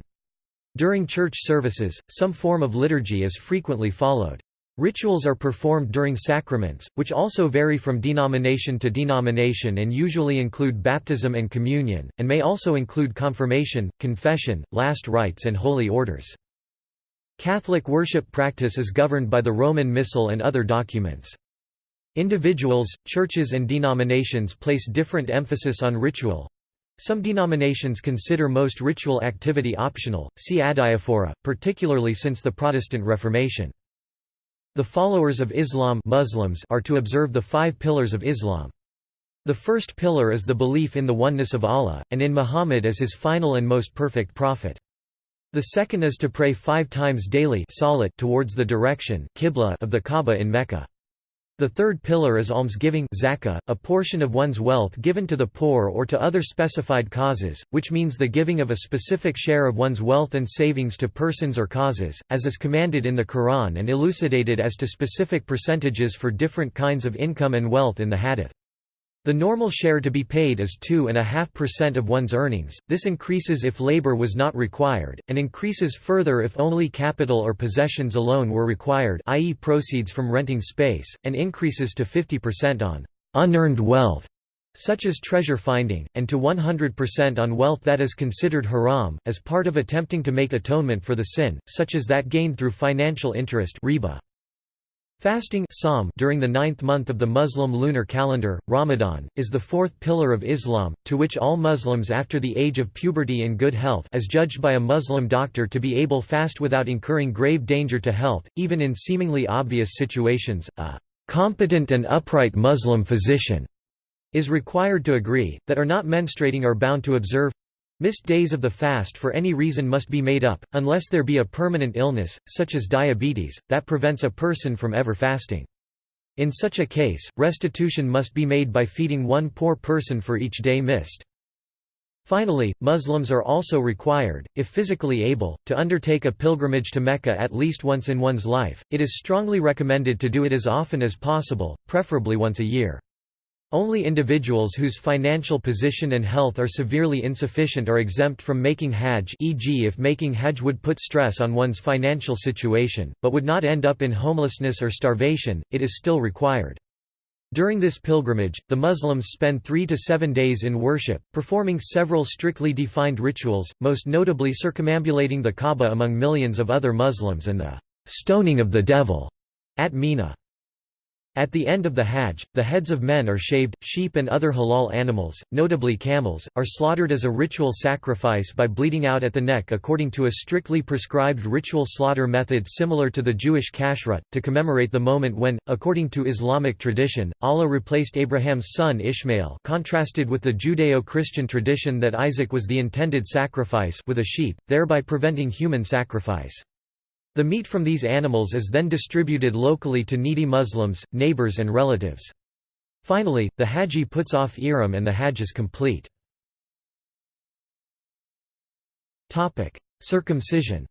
S1: During church services, some form of liturgy is frequently followed. Rituals are performed during sacraments, which also vary from denomination to denomination and usually include baptism and communion, and may also include confirmation, confession, last rites and holy orders. Catholic worship practice is governed by the Roman Missal and other documents. Individuals, churches and denominations place different emphasis on ritual. Some denominations consider most ritual activity optional, see adiaphora, particularly since the Protestant Reformation. The followers of Islam Muslims are to observe the five pillars of Islam. The first pillar is the belief in the oneness of Allah, and in Muhammad as his final and most perfect prophet. The second is to pray five times daily towards the direction of the Kaaba in Mecca. The third pillar is almsgiving zakah, a portion of one's wealth given to the poor or to other specified causes, which means the giving of a specific share of one's wealth and savings to persons or causes, as is commanded in the Quran and elucidated as to specific percentages for different kinds of income and wealth in the hadith. The normal share to be paid is 2.5% of one's earnings, this increases if labor was not required, and increases further if only capital or possessions alone were required i.e. proceeds from renting space, and increases to 50% on «unearned wealth» such as treasure finding, and to 100% on wealth that is considered haram, as part of attempting to make atonement for the sin, such as that gained through financial interest riba. Fasting during the ninth month of the Muslim lunar calendar, Ramadan, is the fourth pillar of Islam, to which all Muslims after the age of puberty in good health as judged by a Muslim doctor to be able fast without incurring grave danger to health, even in seemingly obvious situations, a competent and upright Muslim physician is required to agree, that are not menstruating are bound to observe Missed days of the fast for any reason must be made up, unless there be a permanent illness, such as diabetes, that prevents a person from ever fasting. In such a case, restitution must be made by feeding one poor person for each day missed. Finally, Muslims are also required, if physically able, to undertake a pilgrimage to Mecca at least once in one's life. It is strongly recommended to do it as often as possible, preferably once a year. Only individuals whose financial position and health are severely insufficient are exempt from making hajj e.g. if making hajj would put stress on one's financial situation, but would not end up in homelessness or starvation, it is still required. During this pilgrimage, the Muslims spend three to seven days in worship, performing several strictly defined rituals, most notably circumambulating the Kaaba among millions of other Muslims and the «stoning of the devil» at Mina. At the end of the Hajj, the heads of men are shaved, sheep and other halal animals, notably camels, are slaughtered as a ritual sacrifice by bleeding out at the neck according to a strictly prescribed ritual slaughter method similar to the Jewish kashrut, to commemorate the moment when, according to Islamic tradition, Allah replaced Abraham's son Ishmael contrasted with the Judeo-Christian tradition that Isaac was the intended sacrifice with a sheep, thereby preventing human sacrifice. The meat from these animals is then distributed locally to needy Muslims, neighbors and relatives. Finally, the Haji puts off Ihram and the Hajj is complete. Circumcision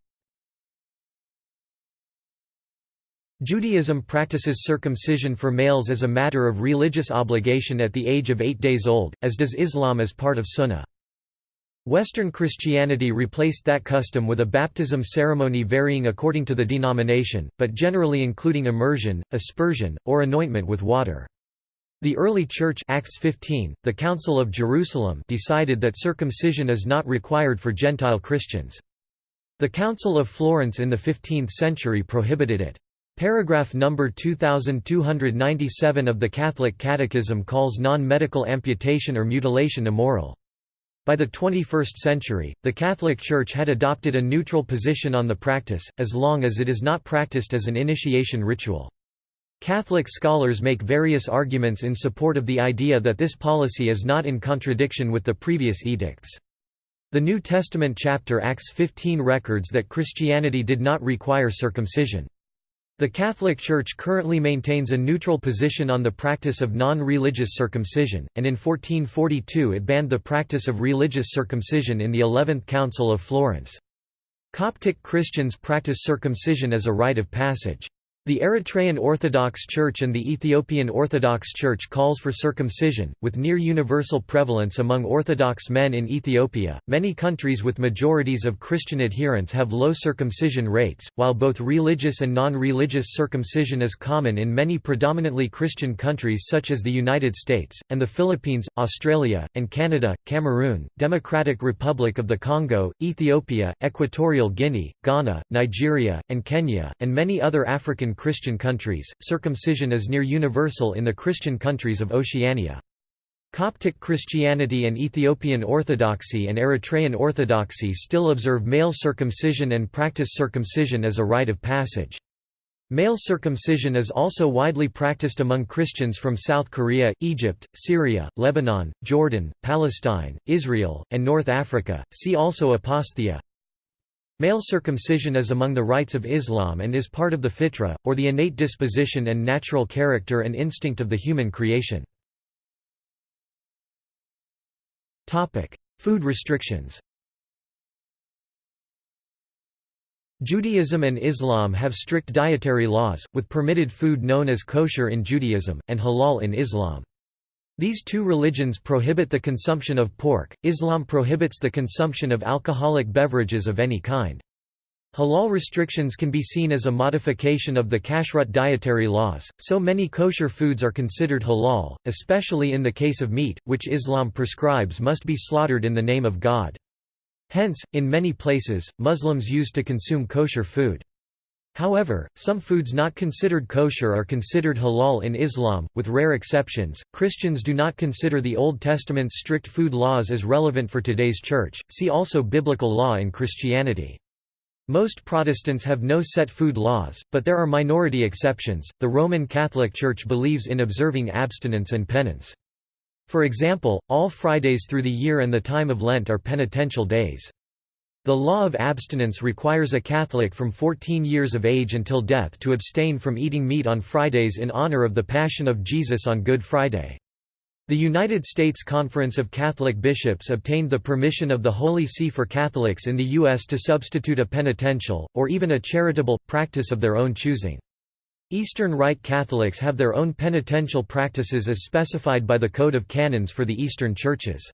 S1: Judaism practices circumcision for males as a matter of religious obligation at the age of eight days old, as does Islam as part of Sunnah. Western Christianity replaced that custom with a baptism ceremony varying according to the denomination, but generally including immersion, aspersion, or anointment with water. The early Church Acts 15, the Council of Jerusalem decided that circumcision is not required for Gentile Christians. The Council of Florence in the 15th century prohibited it. Paragraph number 2297 of the Catholic Catechism calls non-medical amputation or mutilation immoral. By the 21st century, the Catholic Church had adopted a neutral position on the practice, as long as it is not practiced as an initiation ritual. Catholic scholars make various arguments in support of the idea that this policy is not in contradiction with the previous edicts. The New Testament chapter Acts 15 records that Christianity did not require circumcision. The Catholic Church currently maintains a neutral position on the practice of non-religious circumcision, and in 1442 it banned the practice of religious circumcision in the Eleventh Council of Florence. Coptic Christians practice circumcision as a rite of passage. The Eritrean Orthodox Church and the Ethiopian Orthodox Church calls for circumcision, with near universal prevalence among Orthodox men in Ethiopia. Many countries with majorities of Christian adherents have low circumcision rates, while both religious and non religious circumcision is common in many predominantly Christian countries such as the United States, and the Philippines, Australia, and Canada, Cameroon, Democratic Republic of the Congo, Ethiopia, Equatorial Guinea, Ghana, Nigeria, and Kenya, and many other African Christian countries, circumcision is near universal in the Christian countries of Oceania. Coptic Christianity and Ethiopian Orthodoxy and Eritrean Orthodoxy still observe male circumcision and practice circumcision as a rite of passage. Male circumcision is also widely practiced among Christians from South Korea, Egypt, Syria, Lebanon, Jordan, Palestine, Israel, and North Africa. See also apostheia. Male circumcision is among the rites of Islam and is part of the fitra, or the innate disposition and natural character and instinct of the human creation. Food restrictions Judaism and Islam have strict dietary laws, with permitted food known as kosher in Judaism, and halal in Islam. These two religions prohibit the consumption of pork, Islam prohibits the consumption of alcoholic beverages of any kind. Halal restrictions can be seen as a modification of the kashrut dietary laws, so many kosher foods are considered halal, especially in the case of meat, which Islam prescribes must be slaughtered in the name of God. Hence, in many places, Muslims used to consume kosher food. However, some foods not considered kosher are considered halal in Islam, with rare exceptions. Christians do not consider the Old Testament's strict food laws as relevant for today's church. See also biblical law in Christianity. Most Protestants have no set food laws, but there are minority exceptions. The Roman Catholic Church believes in observing abstinence and penance. For example, all Fridays through the year and the time of Lent are penitential days. The law of abstinence requires a Catholic from 14 years of age until death to abstain from eating meat on Fridays in honor of the Passion of Jesus on Good Friday. The United States Conference of Catholic Bishops obtained the permission of the Holy See for Catholics in the U.S. to substitute a penitential, or even a charitable, practice of their own choosing. Eastern Rite Catholics have their own penitential practices as specified by the Code of Canons for the Eastern Churches.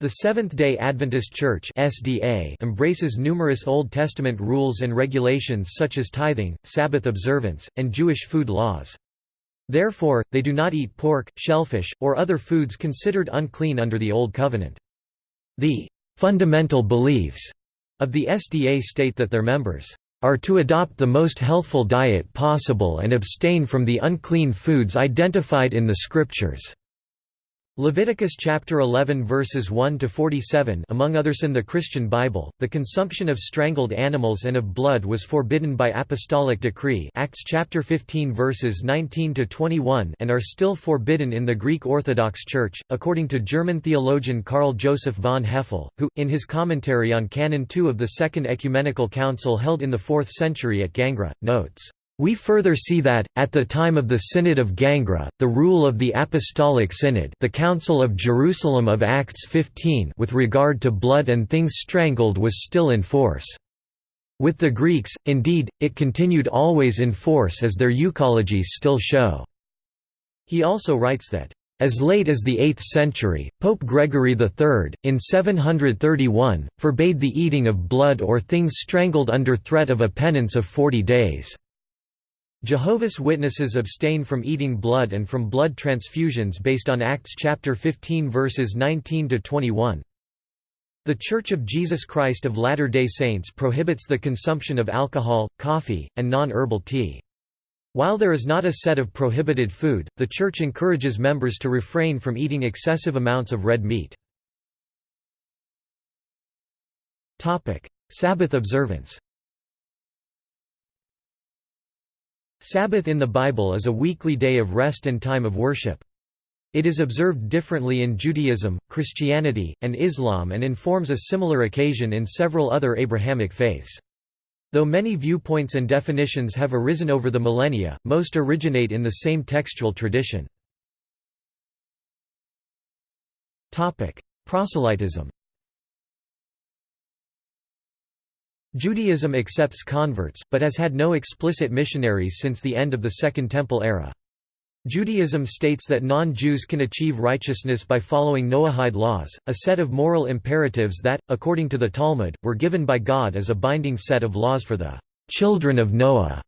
S1: The Seventh-day Adventist Church (SDA) embraces numerous Old Testament rules and regulations such as tithing, Sabbath observance, and Jewish food laws. Therefore, they do not eat pork, shellfish, or other foods considered unclean under the Old Covenant. The fundamental beliefs of the SDA state that their members are to adopt the most healthful diet possible and abstain from the unclean foods identified in the Scriptures. Leviticus chapter 11 verses 1 to 47 among others in the Christian Bible the consumption of strangled animals and of blood was forbidden by apostolic decree Acts chapter 15 verses 19 to 21 and are still forbidden in the Greek Orthodox Church according to German theologian Karl Joseph von Hefele who in his commentary on canon 2 of the Second Ecumenical Council held in the 4th century at Gangra notes we further see that, at the time of the Synod of Gangra, the rule of the Apostolic Synod the Council of Jerusalem of Acts 15 with regard to blood and things strangled was still in force. With the Greeks, indeed, it continued always in force as their euchologies still show. He also writes that, as late as the 8th century, Pope Gregory III, in 731, forbade the eating of blood or things strangled under threat of a penance of forty days. Jehovah's Witnesses abstain from eating blood and from blood transfusions based on Acts chapter 15 verses 19 to 21. The Church of Jesus Christ of Latter-day Saints prohibits the consumption of alcohol, coffee, and non-herbal tea. While there is not a set of prohibited food, the Church encourages members to refrain from eating excessive amounts of red meat. Sabbath observance Sabbath in the Bible is a weekly day of rest and time of worship. It is observed differently in Judaism, Christianity, and Islam and informs a similar occasion in several other Abrahamic faiths. Though many viewpoints and definitions have arisen over the millennia, most originate in the same textual tradition. Proselytism Judaism accepts converts, but has had no explicit missionaries since the end of the Second Temple era. Judaism states that non-Jews can achieve righteousness by following Noahide laws, a set of moral imperatives that, according to the Talmud, were given by God as a binding set of laws for the children of Noah,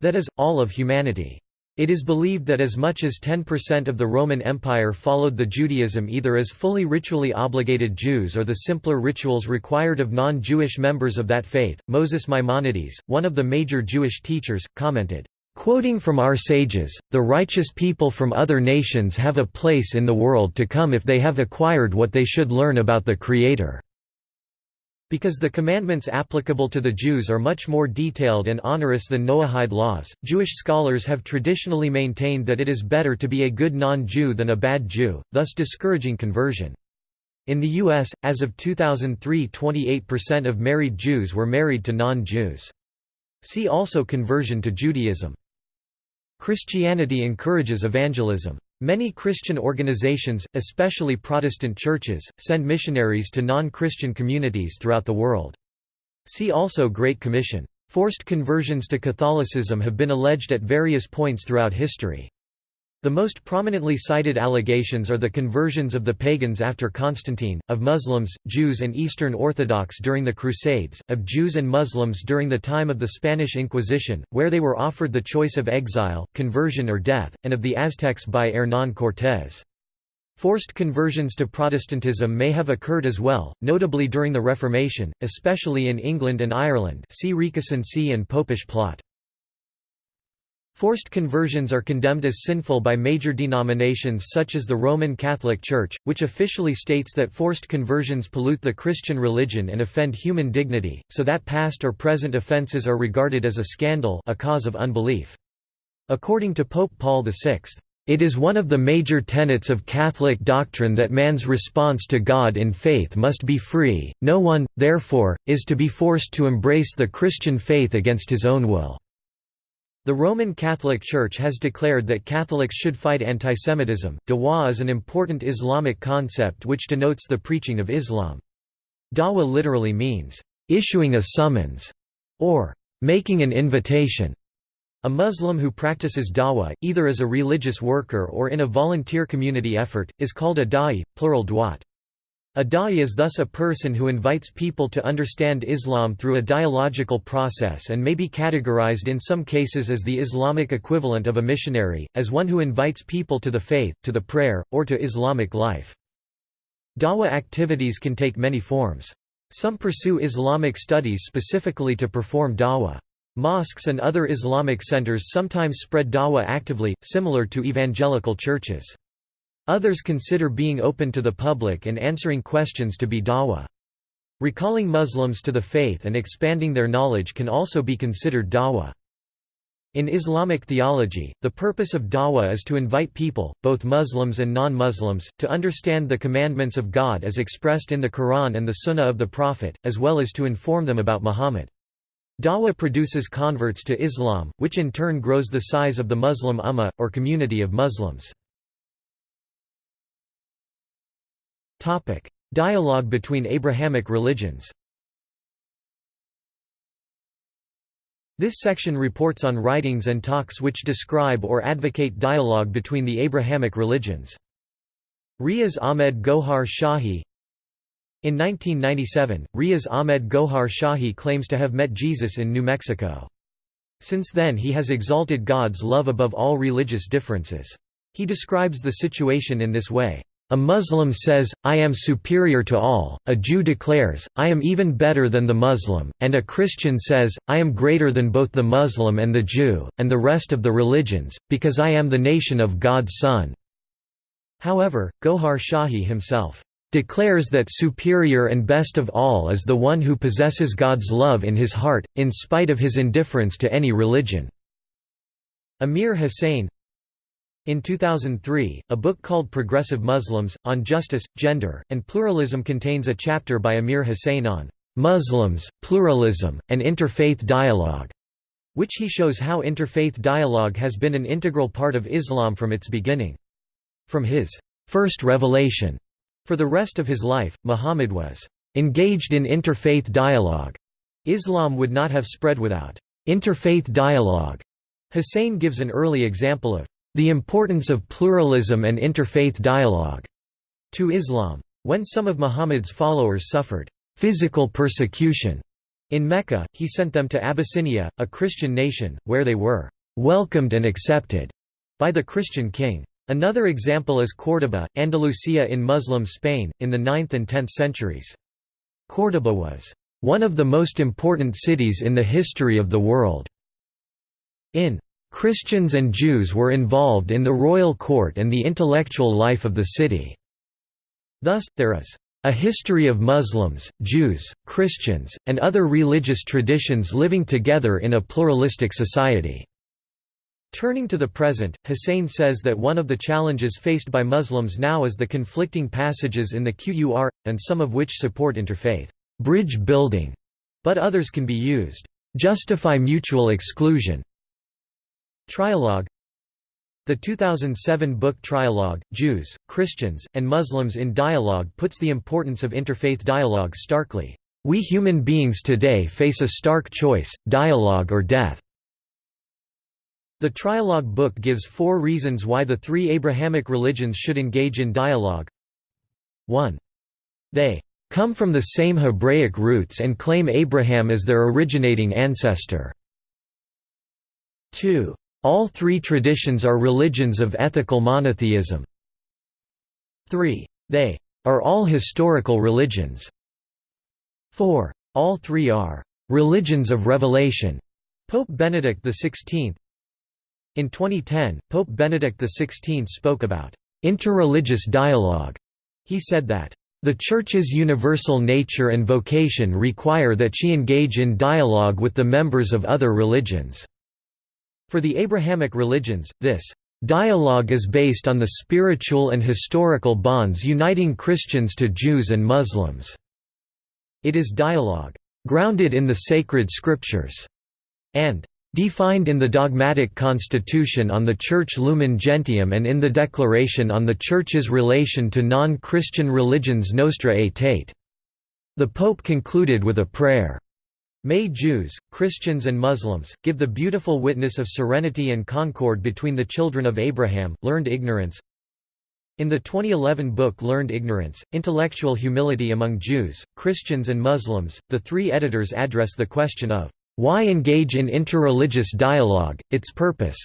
S1: that is, all of humanity. It is believed that as much as 10% of the Roman Empire followed the Judaism either as fully ritually obligated Jews or the simpler rituals required of non-Jewish members of that faith. Moses Maimonides, one of the major Jewish teachers, commented, Quoting from our sages, the righteous people from other nations have a place in the world to come if they have acquired what they should learn about the Creator. Because the commandments applicable to the Jews are much more detailed and onerous than Noahide laws, Jewish scholars have traditionally maintained that it is better to be a good non-Jew than a bad Jew, thus discouraging conversion. In the U.S., as of 2003 28% of married Jews were married to non-Jews. See also Conversion to Judaism. Christianity encourages evangelism. Many Christian organizations, especially Protestant churches, send missionaries to non-Christian communities throughout the world. See also Great Commission. Forced conversions to Catholicism have been alleged at various points throughout history. The most prominently cited allegations are the conversions of the pagans after Constantine, of Muslims, Jews and Eastern Orthodox during the Crusades, of Jews and Muslims during the time of the Spanish Inquisition, where they were offered the choice of exile, conversion or death, and of the Aztecs by Hernán Cortés. Forced conversions to Protestantism may have occurred as well, notably during the Reformation, especially in England and Ireland see recusancy and Popish plot. Forced conversions are condemned as sinful by major denominations such as the Roman Catholic Church, which officially states that forced conversions pollute the Christian religion and offend human dignity, so that past or present offences are regarded as a scandal a cause of unbelief. According to Pope Paul VI, it is one of the major tenets of Catholic doctrine that man's response to God in faith must be free, no one, therefore, is to be forced to embrace the Christian faith against his own will. The Roman Catholic Church has declared that Catholics should fight antisemitism. Dawah is an important Islamic concept which denotes the preaching of Islam. Dawah literally means, issuing a summons, or making an invitation. A Muslim who practices dawah, either as a religious worker or in a volunteer community effort, is called a da'i, plural duat. A da'i is thus a person who invites people to understand Islam through a dialogical process and may be categorized in some cases as the Islamic equivalent of a missionary, as one who invites people to the faith, to the prayer, or to Islamic life. Dawah activities can take many forms. Some pursue Islamic studies specifically to perform dawah. Mosques and other Islamic centers sometimes spread dawah actively, similar to evangelical churches. Others consider being open to the public and answering questions to be dawah. Recalling Muslims to the faith and expanding their knowledge can also be considered dawah. In Islamic theology, the purpose of dawah is to invite people, both Muslims and non-Muslims, to understand the commandments of God as expressed in the Quran and the Sunnah of the Prophet, as well as to inform them about Muhammad. Dawah produces converts to Islam, which in turn grows the size of the Muslim ummah, or community of Muslims. Dialogue between Abrahamic religions This section reports on writings and talks which describe or advocate dialogue between the Abrahamic religions. Riaz Ahmed Gohar Shahi in 1997, Riaz Ahmed Gohar Shahi claims to have met Jesus in New Mexico. Since then he has exalted God's love above all religious differences. He describes the situation in this way. A Muslim says, I am superior to all, a Jew declares, I am even better than the Muslim, and a Christian says, I am greater than both the Muslim and the Jew, and the rest of the religions, because I am the nation of God's Son." However, Gohar Shahi himself declares that superior and best of all is the one who possesses God's love in his heart, in spite of his indifference to any religion." Amir Hussain in 2003, a book called Progressive Muslims, on Justice, Gender, and Pluralism contains a chapter by Amir Hussain on "'Muslims, Pluralism, and Interfaith Dialogue' which he shows how interfaith dialogue has been an integral part of Islam from its beginning. From his first revelation for the rest of his life, Muhammad was engaged in interfaith dialogue. Islam would not have spread without interfaith dialogue. Hussain gives an early example of the importance of pluralism and interfaith dialogue to Islam. When some of Muhammad's followers suffered physical persecution in Mecca, he sent them to Abyssinia, a Christian nation, where they were welcomed and accepted by the Christian king. Another example is Córdoba, Andalusia in Muslim Spain, in the 9th and 10th centuries. Córdoba was one of the most important cities in the history of the world. In Christians and Jews were involved in the royal court and the intellectual life of the city. Thus, there is a history of Muslims, Jews, Christians, and other religious traditions living together in a pluralistic society. Turning to the present, Hussain says that one of the challenges faced by Muslims now is the conflicting passages in the Qur'an, and some of which support interfaith bridge building, but others can be used justify mutual exclusion. Trialogue The 2007 book Trialogue, Jews, Christians, and Muslims in Dialogue puts the importance of interfaith dialogue starkly. We human beings today face a stark choice, dialogue or death. The Trialogue book gives four reasons why the three Abrahamic religions should engage in dialogue. 1. They come from the same Hebraic roots and claim Abraham as their originating ancestor. 2. All three traditions are religions of ethical monotheism. 3. They are all historical religions. 4. All three are religions of revelation. Pope Benedict XVI In 2010, Pope Benedict XVI spoke about interreligious dialogue. He said that the Church's universal nature and vocation require that she engage in dialogue with the members of other religions. For the Abrahamic religions, this dialogue is based on the spiritual and historical bonds uniting Christians to Jews and Muslims. It is dialogue grounded in the sacred scriptures, and defined in the dogmatic constitution on the Church Lumen Gentium and in the Declaration on the Church's relation to non-Christian religions Nostra Aetate. The Pope concluded with a prayer. May Jews, Christians and Muslims, give the beautiful witness of serenity and concord between the children of Abraham, learned ignorance, in the 2011 book Learned Ignorance, Intellectual Humility Among Jews, Christians and Muslims, the three editors address the question of, "...why engage in interreligious dialogue, its purpose?"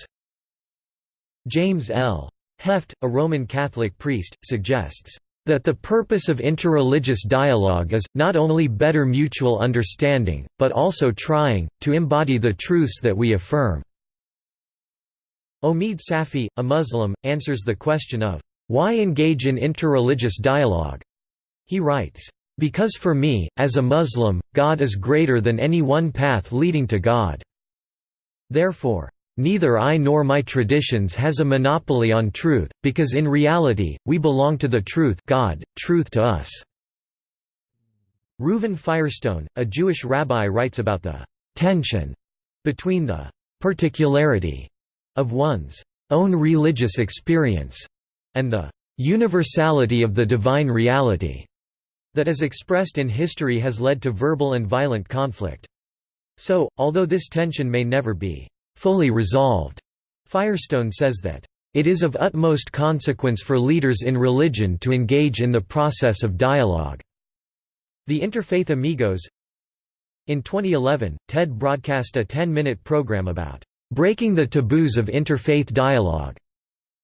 S1: James L. Heft, a Roman Catholic priest, suggests, that the purpose of interreligious dialogue is, not only better mutual understanding, but also trying, to embody the truths that we affirm." Omid Safi, a Muslim, answers the question of, why engage in interreligious dialogue? He writes, because for me, as a Muslim, God is greater than any one path leading to God. Therefore, neither I nor my traditions has a monopoly on truth, because in reality, we belong to the truth God, truth to us." Reuven Firestone, a Jewish rabbi writes about the «tension» between the «particularity» of one's own religious experience and the universality of the divine reality that is expressed in history has led to verbal and violent conflict. So, although this tension may never be fully resolved, Firestone says that it is of utmost consequence for leaders in religion to engage in the process of dialogue. The Interfaith Amigos In 2011, TED broadcast a 10-minute program about breaking the taboos of interfaith dialogue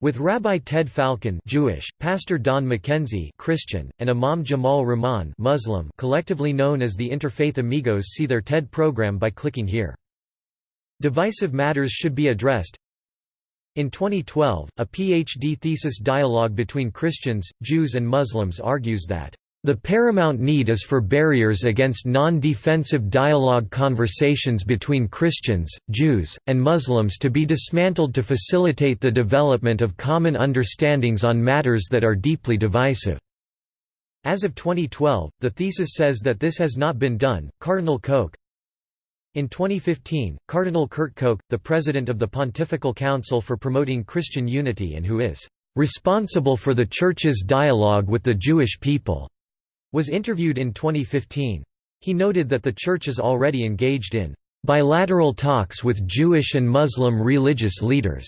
S1: with Rabbi Ted Falcon Jewish, Pastor Don McKenzie Christian, and Imam Jamal Rahman Muslim collectively known as the Interfaith Amigos see their TED program by clicking here. Divisive matters should be addressed In 2012, a PhD thesis dialogue between Christians, Jews and Muslims argues that the paramount need is for barriers against non-defensive dialogue conversations between Christians, Jews, and Muslims to be dismantled to facilitate the development of common understandings on matters that are deeply divisive. As of 2012, the thesis says that this has not been done. Cardinal Koch In 2015, Cardinal Kurt Koch, the president of the Pontifical Council for Promoting Christian Unity and who is responsible for the Church's dialogue with the Jewish people, was interviewed in 2015. He noted that the Church is already engaged in bilateral talks with Jewish and Muslim religious leaders.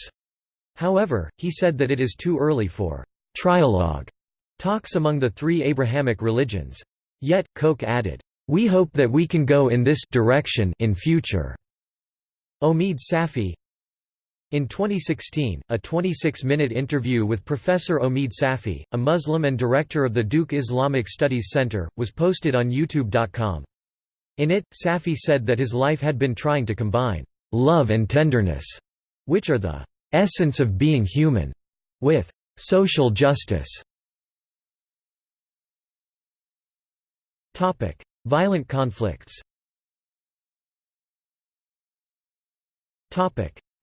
S1: However, he said that it is too early for trialogue talks among the three Abrahamic religions. Yet, Koch added, "We hope that we can go in this direction in future." Omid Safi, in 2016, a 26-minute interview with Professor Omid Safi, a Muslim and director of the Duke Islamic Studies Center, was posted on YouTube.com. In it, Safi said that his life had been trying to combine love and tenderness, which are the essence of being human, with social justice. Violent conflicts.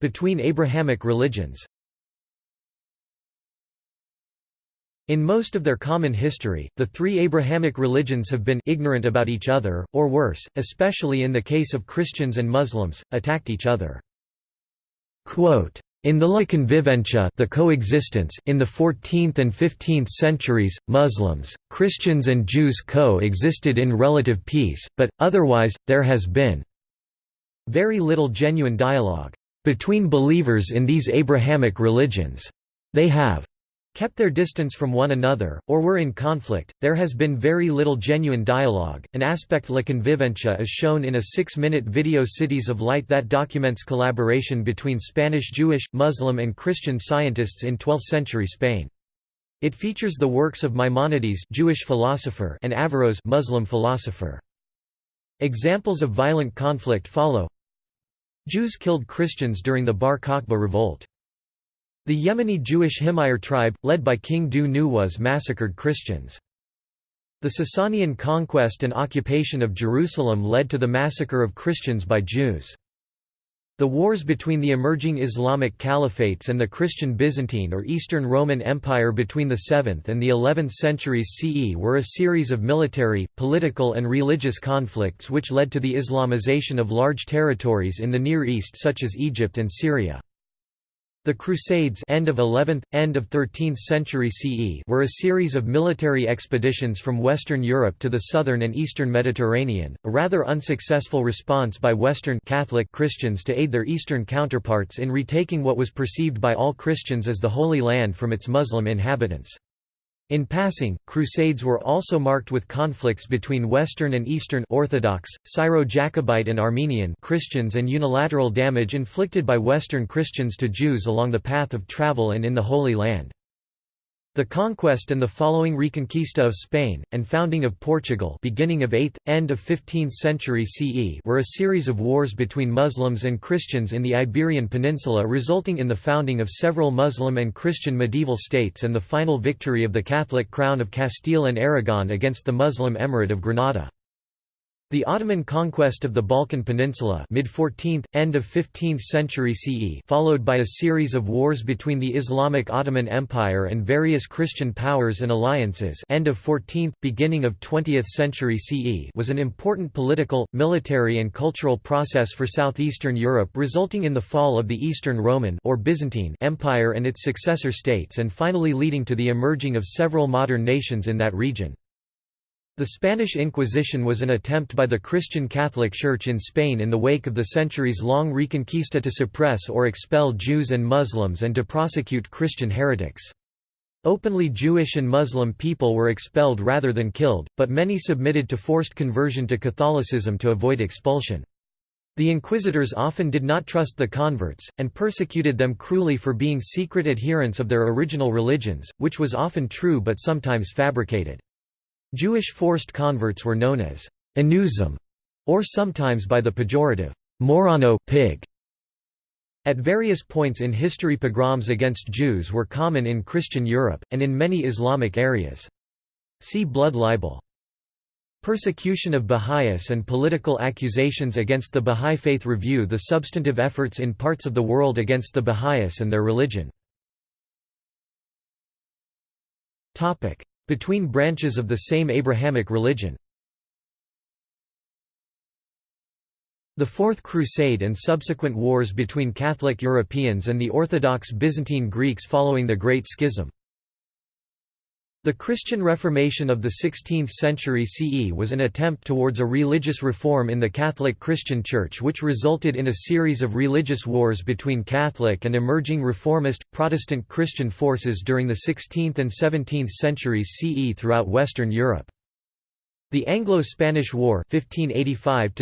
S1: Between Abrahamic religions. In most of their common history, the three Abrahamic religions have been ignorant about each other, or worse, especially in the case of Christians and Muslims, attacked each other. Quote, in the La Convivencia the coexistence in the 14th and 15th centuries, Muslims, Christians and Jews co-existed in relative peace, but, otherwise, there has been very little genuine dialogue between believers in these Abrahamic religions. They have kept their distance from one another, or were in conflict. There has been very little genuine dialogue. An aspect La Convivencia is shown in a six minute video Cities of Light that documents collaboration between Spanish Jewish, Muslim, and Christian scientists in 12th century Spain. It features the works of Maimonides Jewish philosopher and Averroes Muslim philosopher. Examples of violent conflict follow Jews killed Christians during the Bar Kokhba revolt. The Yemeni Jewish Himyar tribe, led by King Dhu Nuwas massacred Christians. The Sasanian conquest and occupation of Jerusalem led to the massacre of Christians by Jews. The wars between the emerging Islamic caliphates and the Christian Byzantine or Eastern Roman Empire between the 7th and the 11th centuries CE were a series of military, political and religious conflicts which led to the Islamization of large territories in the Near East such as Egypt and Syria. The Crusades end of 11th, end of 13th century CE were a series of military expeditions from Western Europe to the southern and eastern Mediterranean, a rather unsuccessful response by Western Catholic Christians to aid their Eastern counterparts in retaking what was perceived by all Christians as the Holy Land from its Muslim inhabitants. In passing, Crusades were also marked with conflicts between Western and Eastern Orthodox, Syro-Jacobite and Armenian Christians and unilateral damage inflicted by Western Christians to Jews along the path of travel and in the Holy Land. The conquest and the following Reconquista of Spain, and founding of Portugal beginning of 8th, end of 15th century CE were a series of wars between Muslims and Christians in the Iberian Peninsula resulting in the founding of several Muslim and Christian medieval states and the final victory of the Catholic crown of Castile and Aragon against the Muslim Emirate of Granada. The Ottoman conquest of the Balkan Peninsula mid-14th, end of 15th century CE followed by a series of wars between the Islamic Ottoman Empire and various Christian powers and alliances end of 14th, beginning of 20th century CE was an important political, military and cultural process for southeastern Europe resulting in the fall of the Eastern Roman or Byzantine Empire and its successor states and finally leading to the emerging of several modern nations in that region. The Spanish Inquisition was an attempt by the Christian Catholic Church in Spain in the wake of the centuries-long Reconquista to suppress or expel Jews and Muslims and to prosecute Christian heretics. Openly Jewish and Muslim people were expelled rather than killed, but many submitted to forced conversion to Catholicism to avoid expulsion. The inquisitors often did not trust the converts, and persecuted them cruelly for being secret adherents of their original religions, which was often true but sometimes fabricated. Jewish forced converts were known as Anusim, or sometimes by the pejorative Marrano pig. At various points in history pogroms against Jews were common in Christian Europe, and in many Islamic areas. See blood libel. Persecution of Baha'is and political accusations against the Baha'i Faith review the substantive efforts in parts of the world against the Baha'is and their religion. Between branches of the same Abrahamic religion. The Fourth Crusade and subsequent wars between Catholic Europeans and the Orthodox Byzantine Greeks following the Great Schism the Christian Reformation of the 16th century CE was an attempt towards a religious reform in the Catholic Christian Church which resulted in a series of religious wars between Catholic and emerging Reformist, Protestant Christian forces during the 16th and 17th centuries CE throughout Western Europe. The Anglo-Spanish War 1585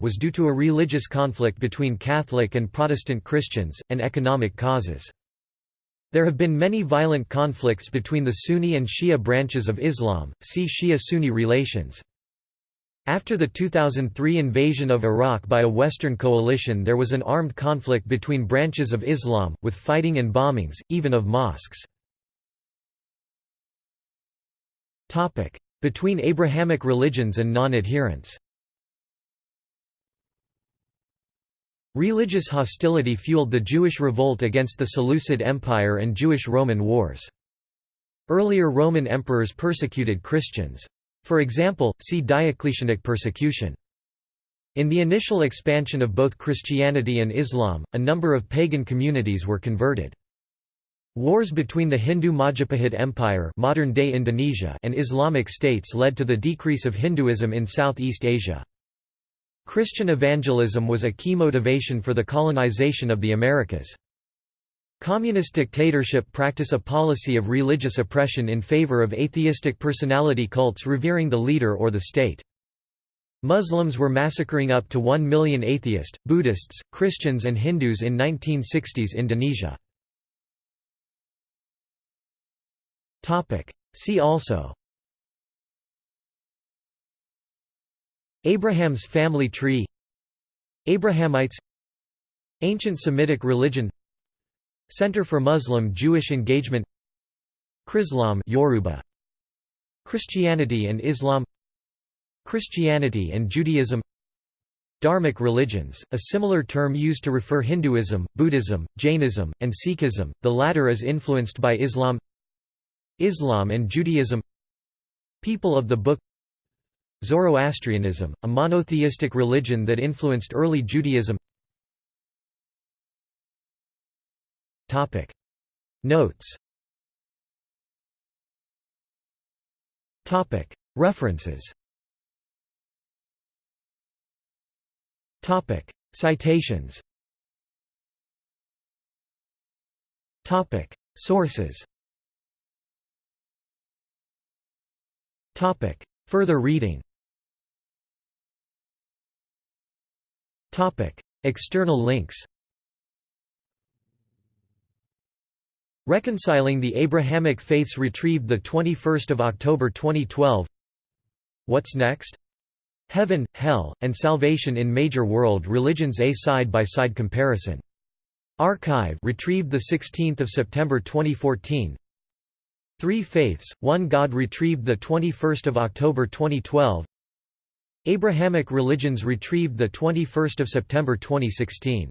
S1: was due to a religious conflict between Catholic and Protestant Christians, and economic causes. There have been many violent conflicts between the Sunni and Shia branches of Islam, see Shia-Sunni relations. After the 2003 invasion of Iraq by a Western coalition there was an armed conflict between branches of Islam, with fighting and bombings, even of mosques. Between Abrahamic religions and non-adherents Religious hostility fueled the Jewish revolt against the Seleucid Empire and Jewish-Roman wars. Earlier Roman emperors persecuted Christians. For example, see Diocletianic persecution. In the initial expansion of both Christianity and Islam, a number of pagan communities were converted. Wars between the Hindu Majapahit Empire modern-day Indonesia and Islamic states led to the decrease of Hinduism in Southeast Asia. Christian evangelism was a key motivation for the colonization of the Americas. Communist dictatorship practice a policy of religious oppression in favor of atheistic personality cults revering the leader or the state. Muslims were massacring up to 1 million atheist, Buddhists, Christians and Hindus in 1960s Indonesia. See also Abraham's family tree Abrahamites Ancient Semitic religion Center for Muslim-Jewish Engagement Chrislam Yoruba Christianity and Islam Christianity and Judaism Dharmic religions, a similar term used to refer Hinduism, Buddhism, Jainism, and Sikhism, the latter is influenced by Islam Islam and Judaism People of the Book Zoroastrianism, a monotheistic religion that influenced early Judaism. Notes. References. Citations. Sources. Further reading External links Reconciling the Abrahamic Faiths retrieved 21 October 2012 What's Next? Heaven, Hell, and Salvation in Major World Religions A side-by-side comparison. Archive retrieved 16 September 2014 Three Faiths, One God retrieved 21 October 2012 Abrahamic Religions retrieved 21 September 2016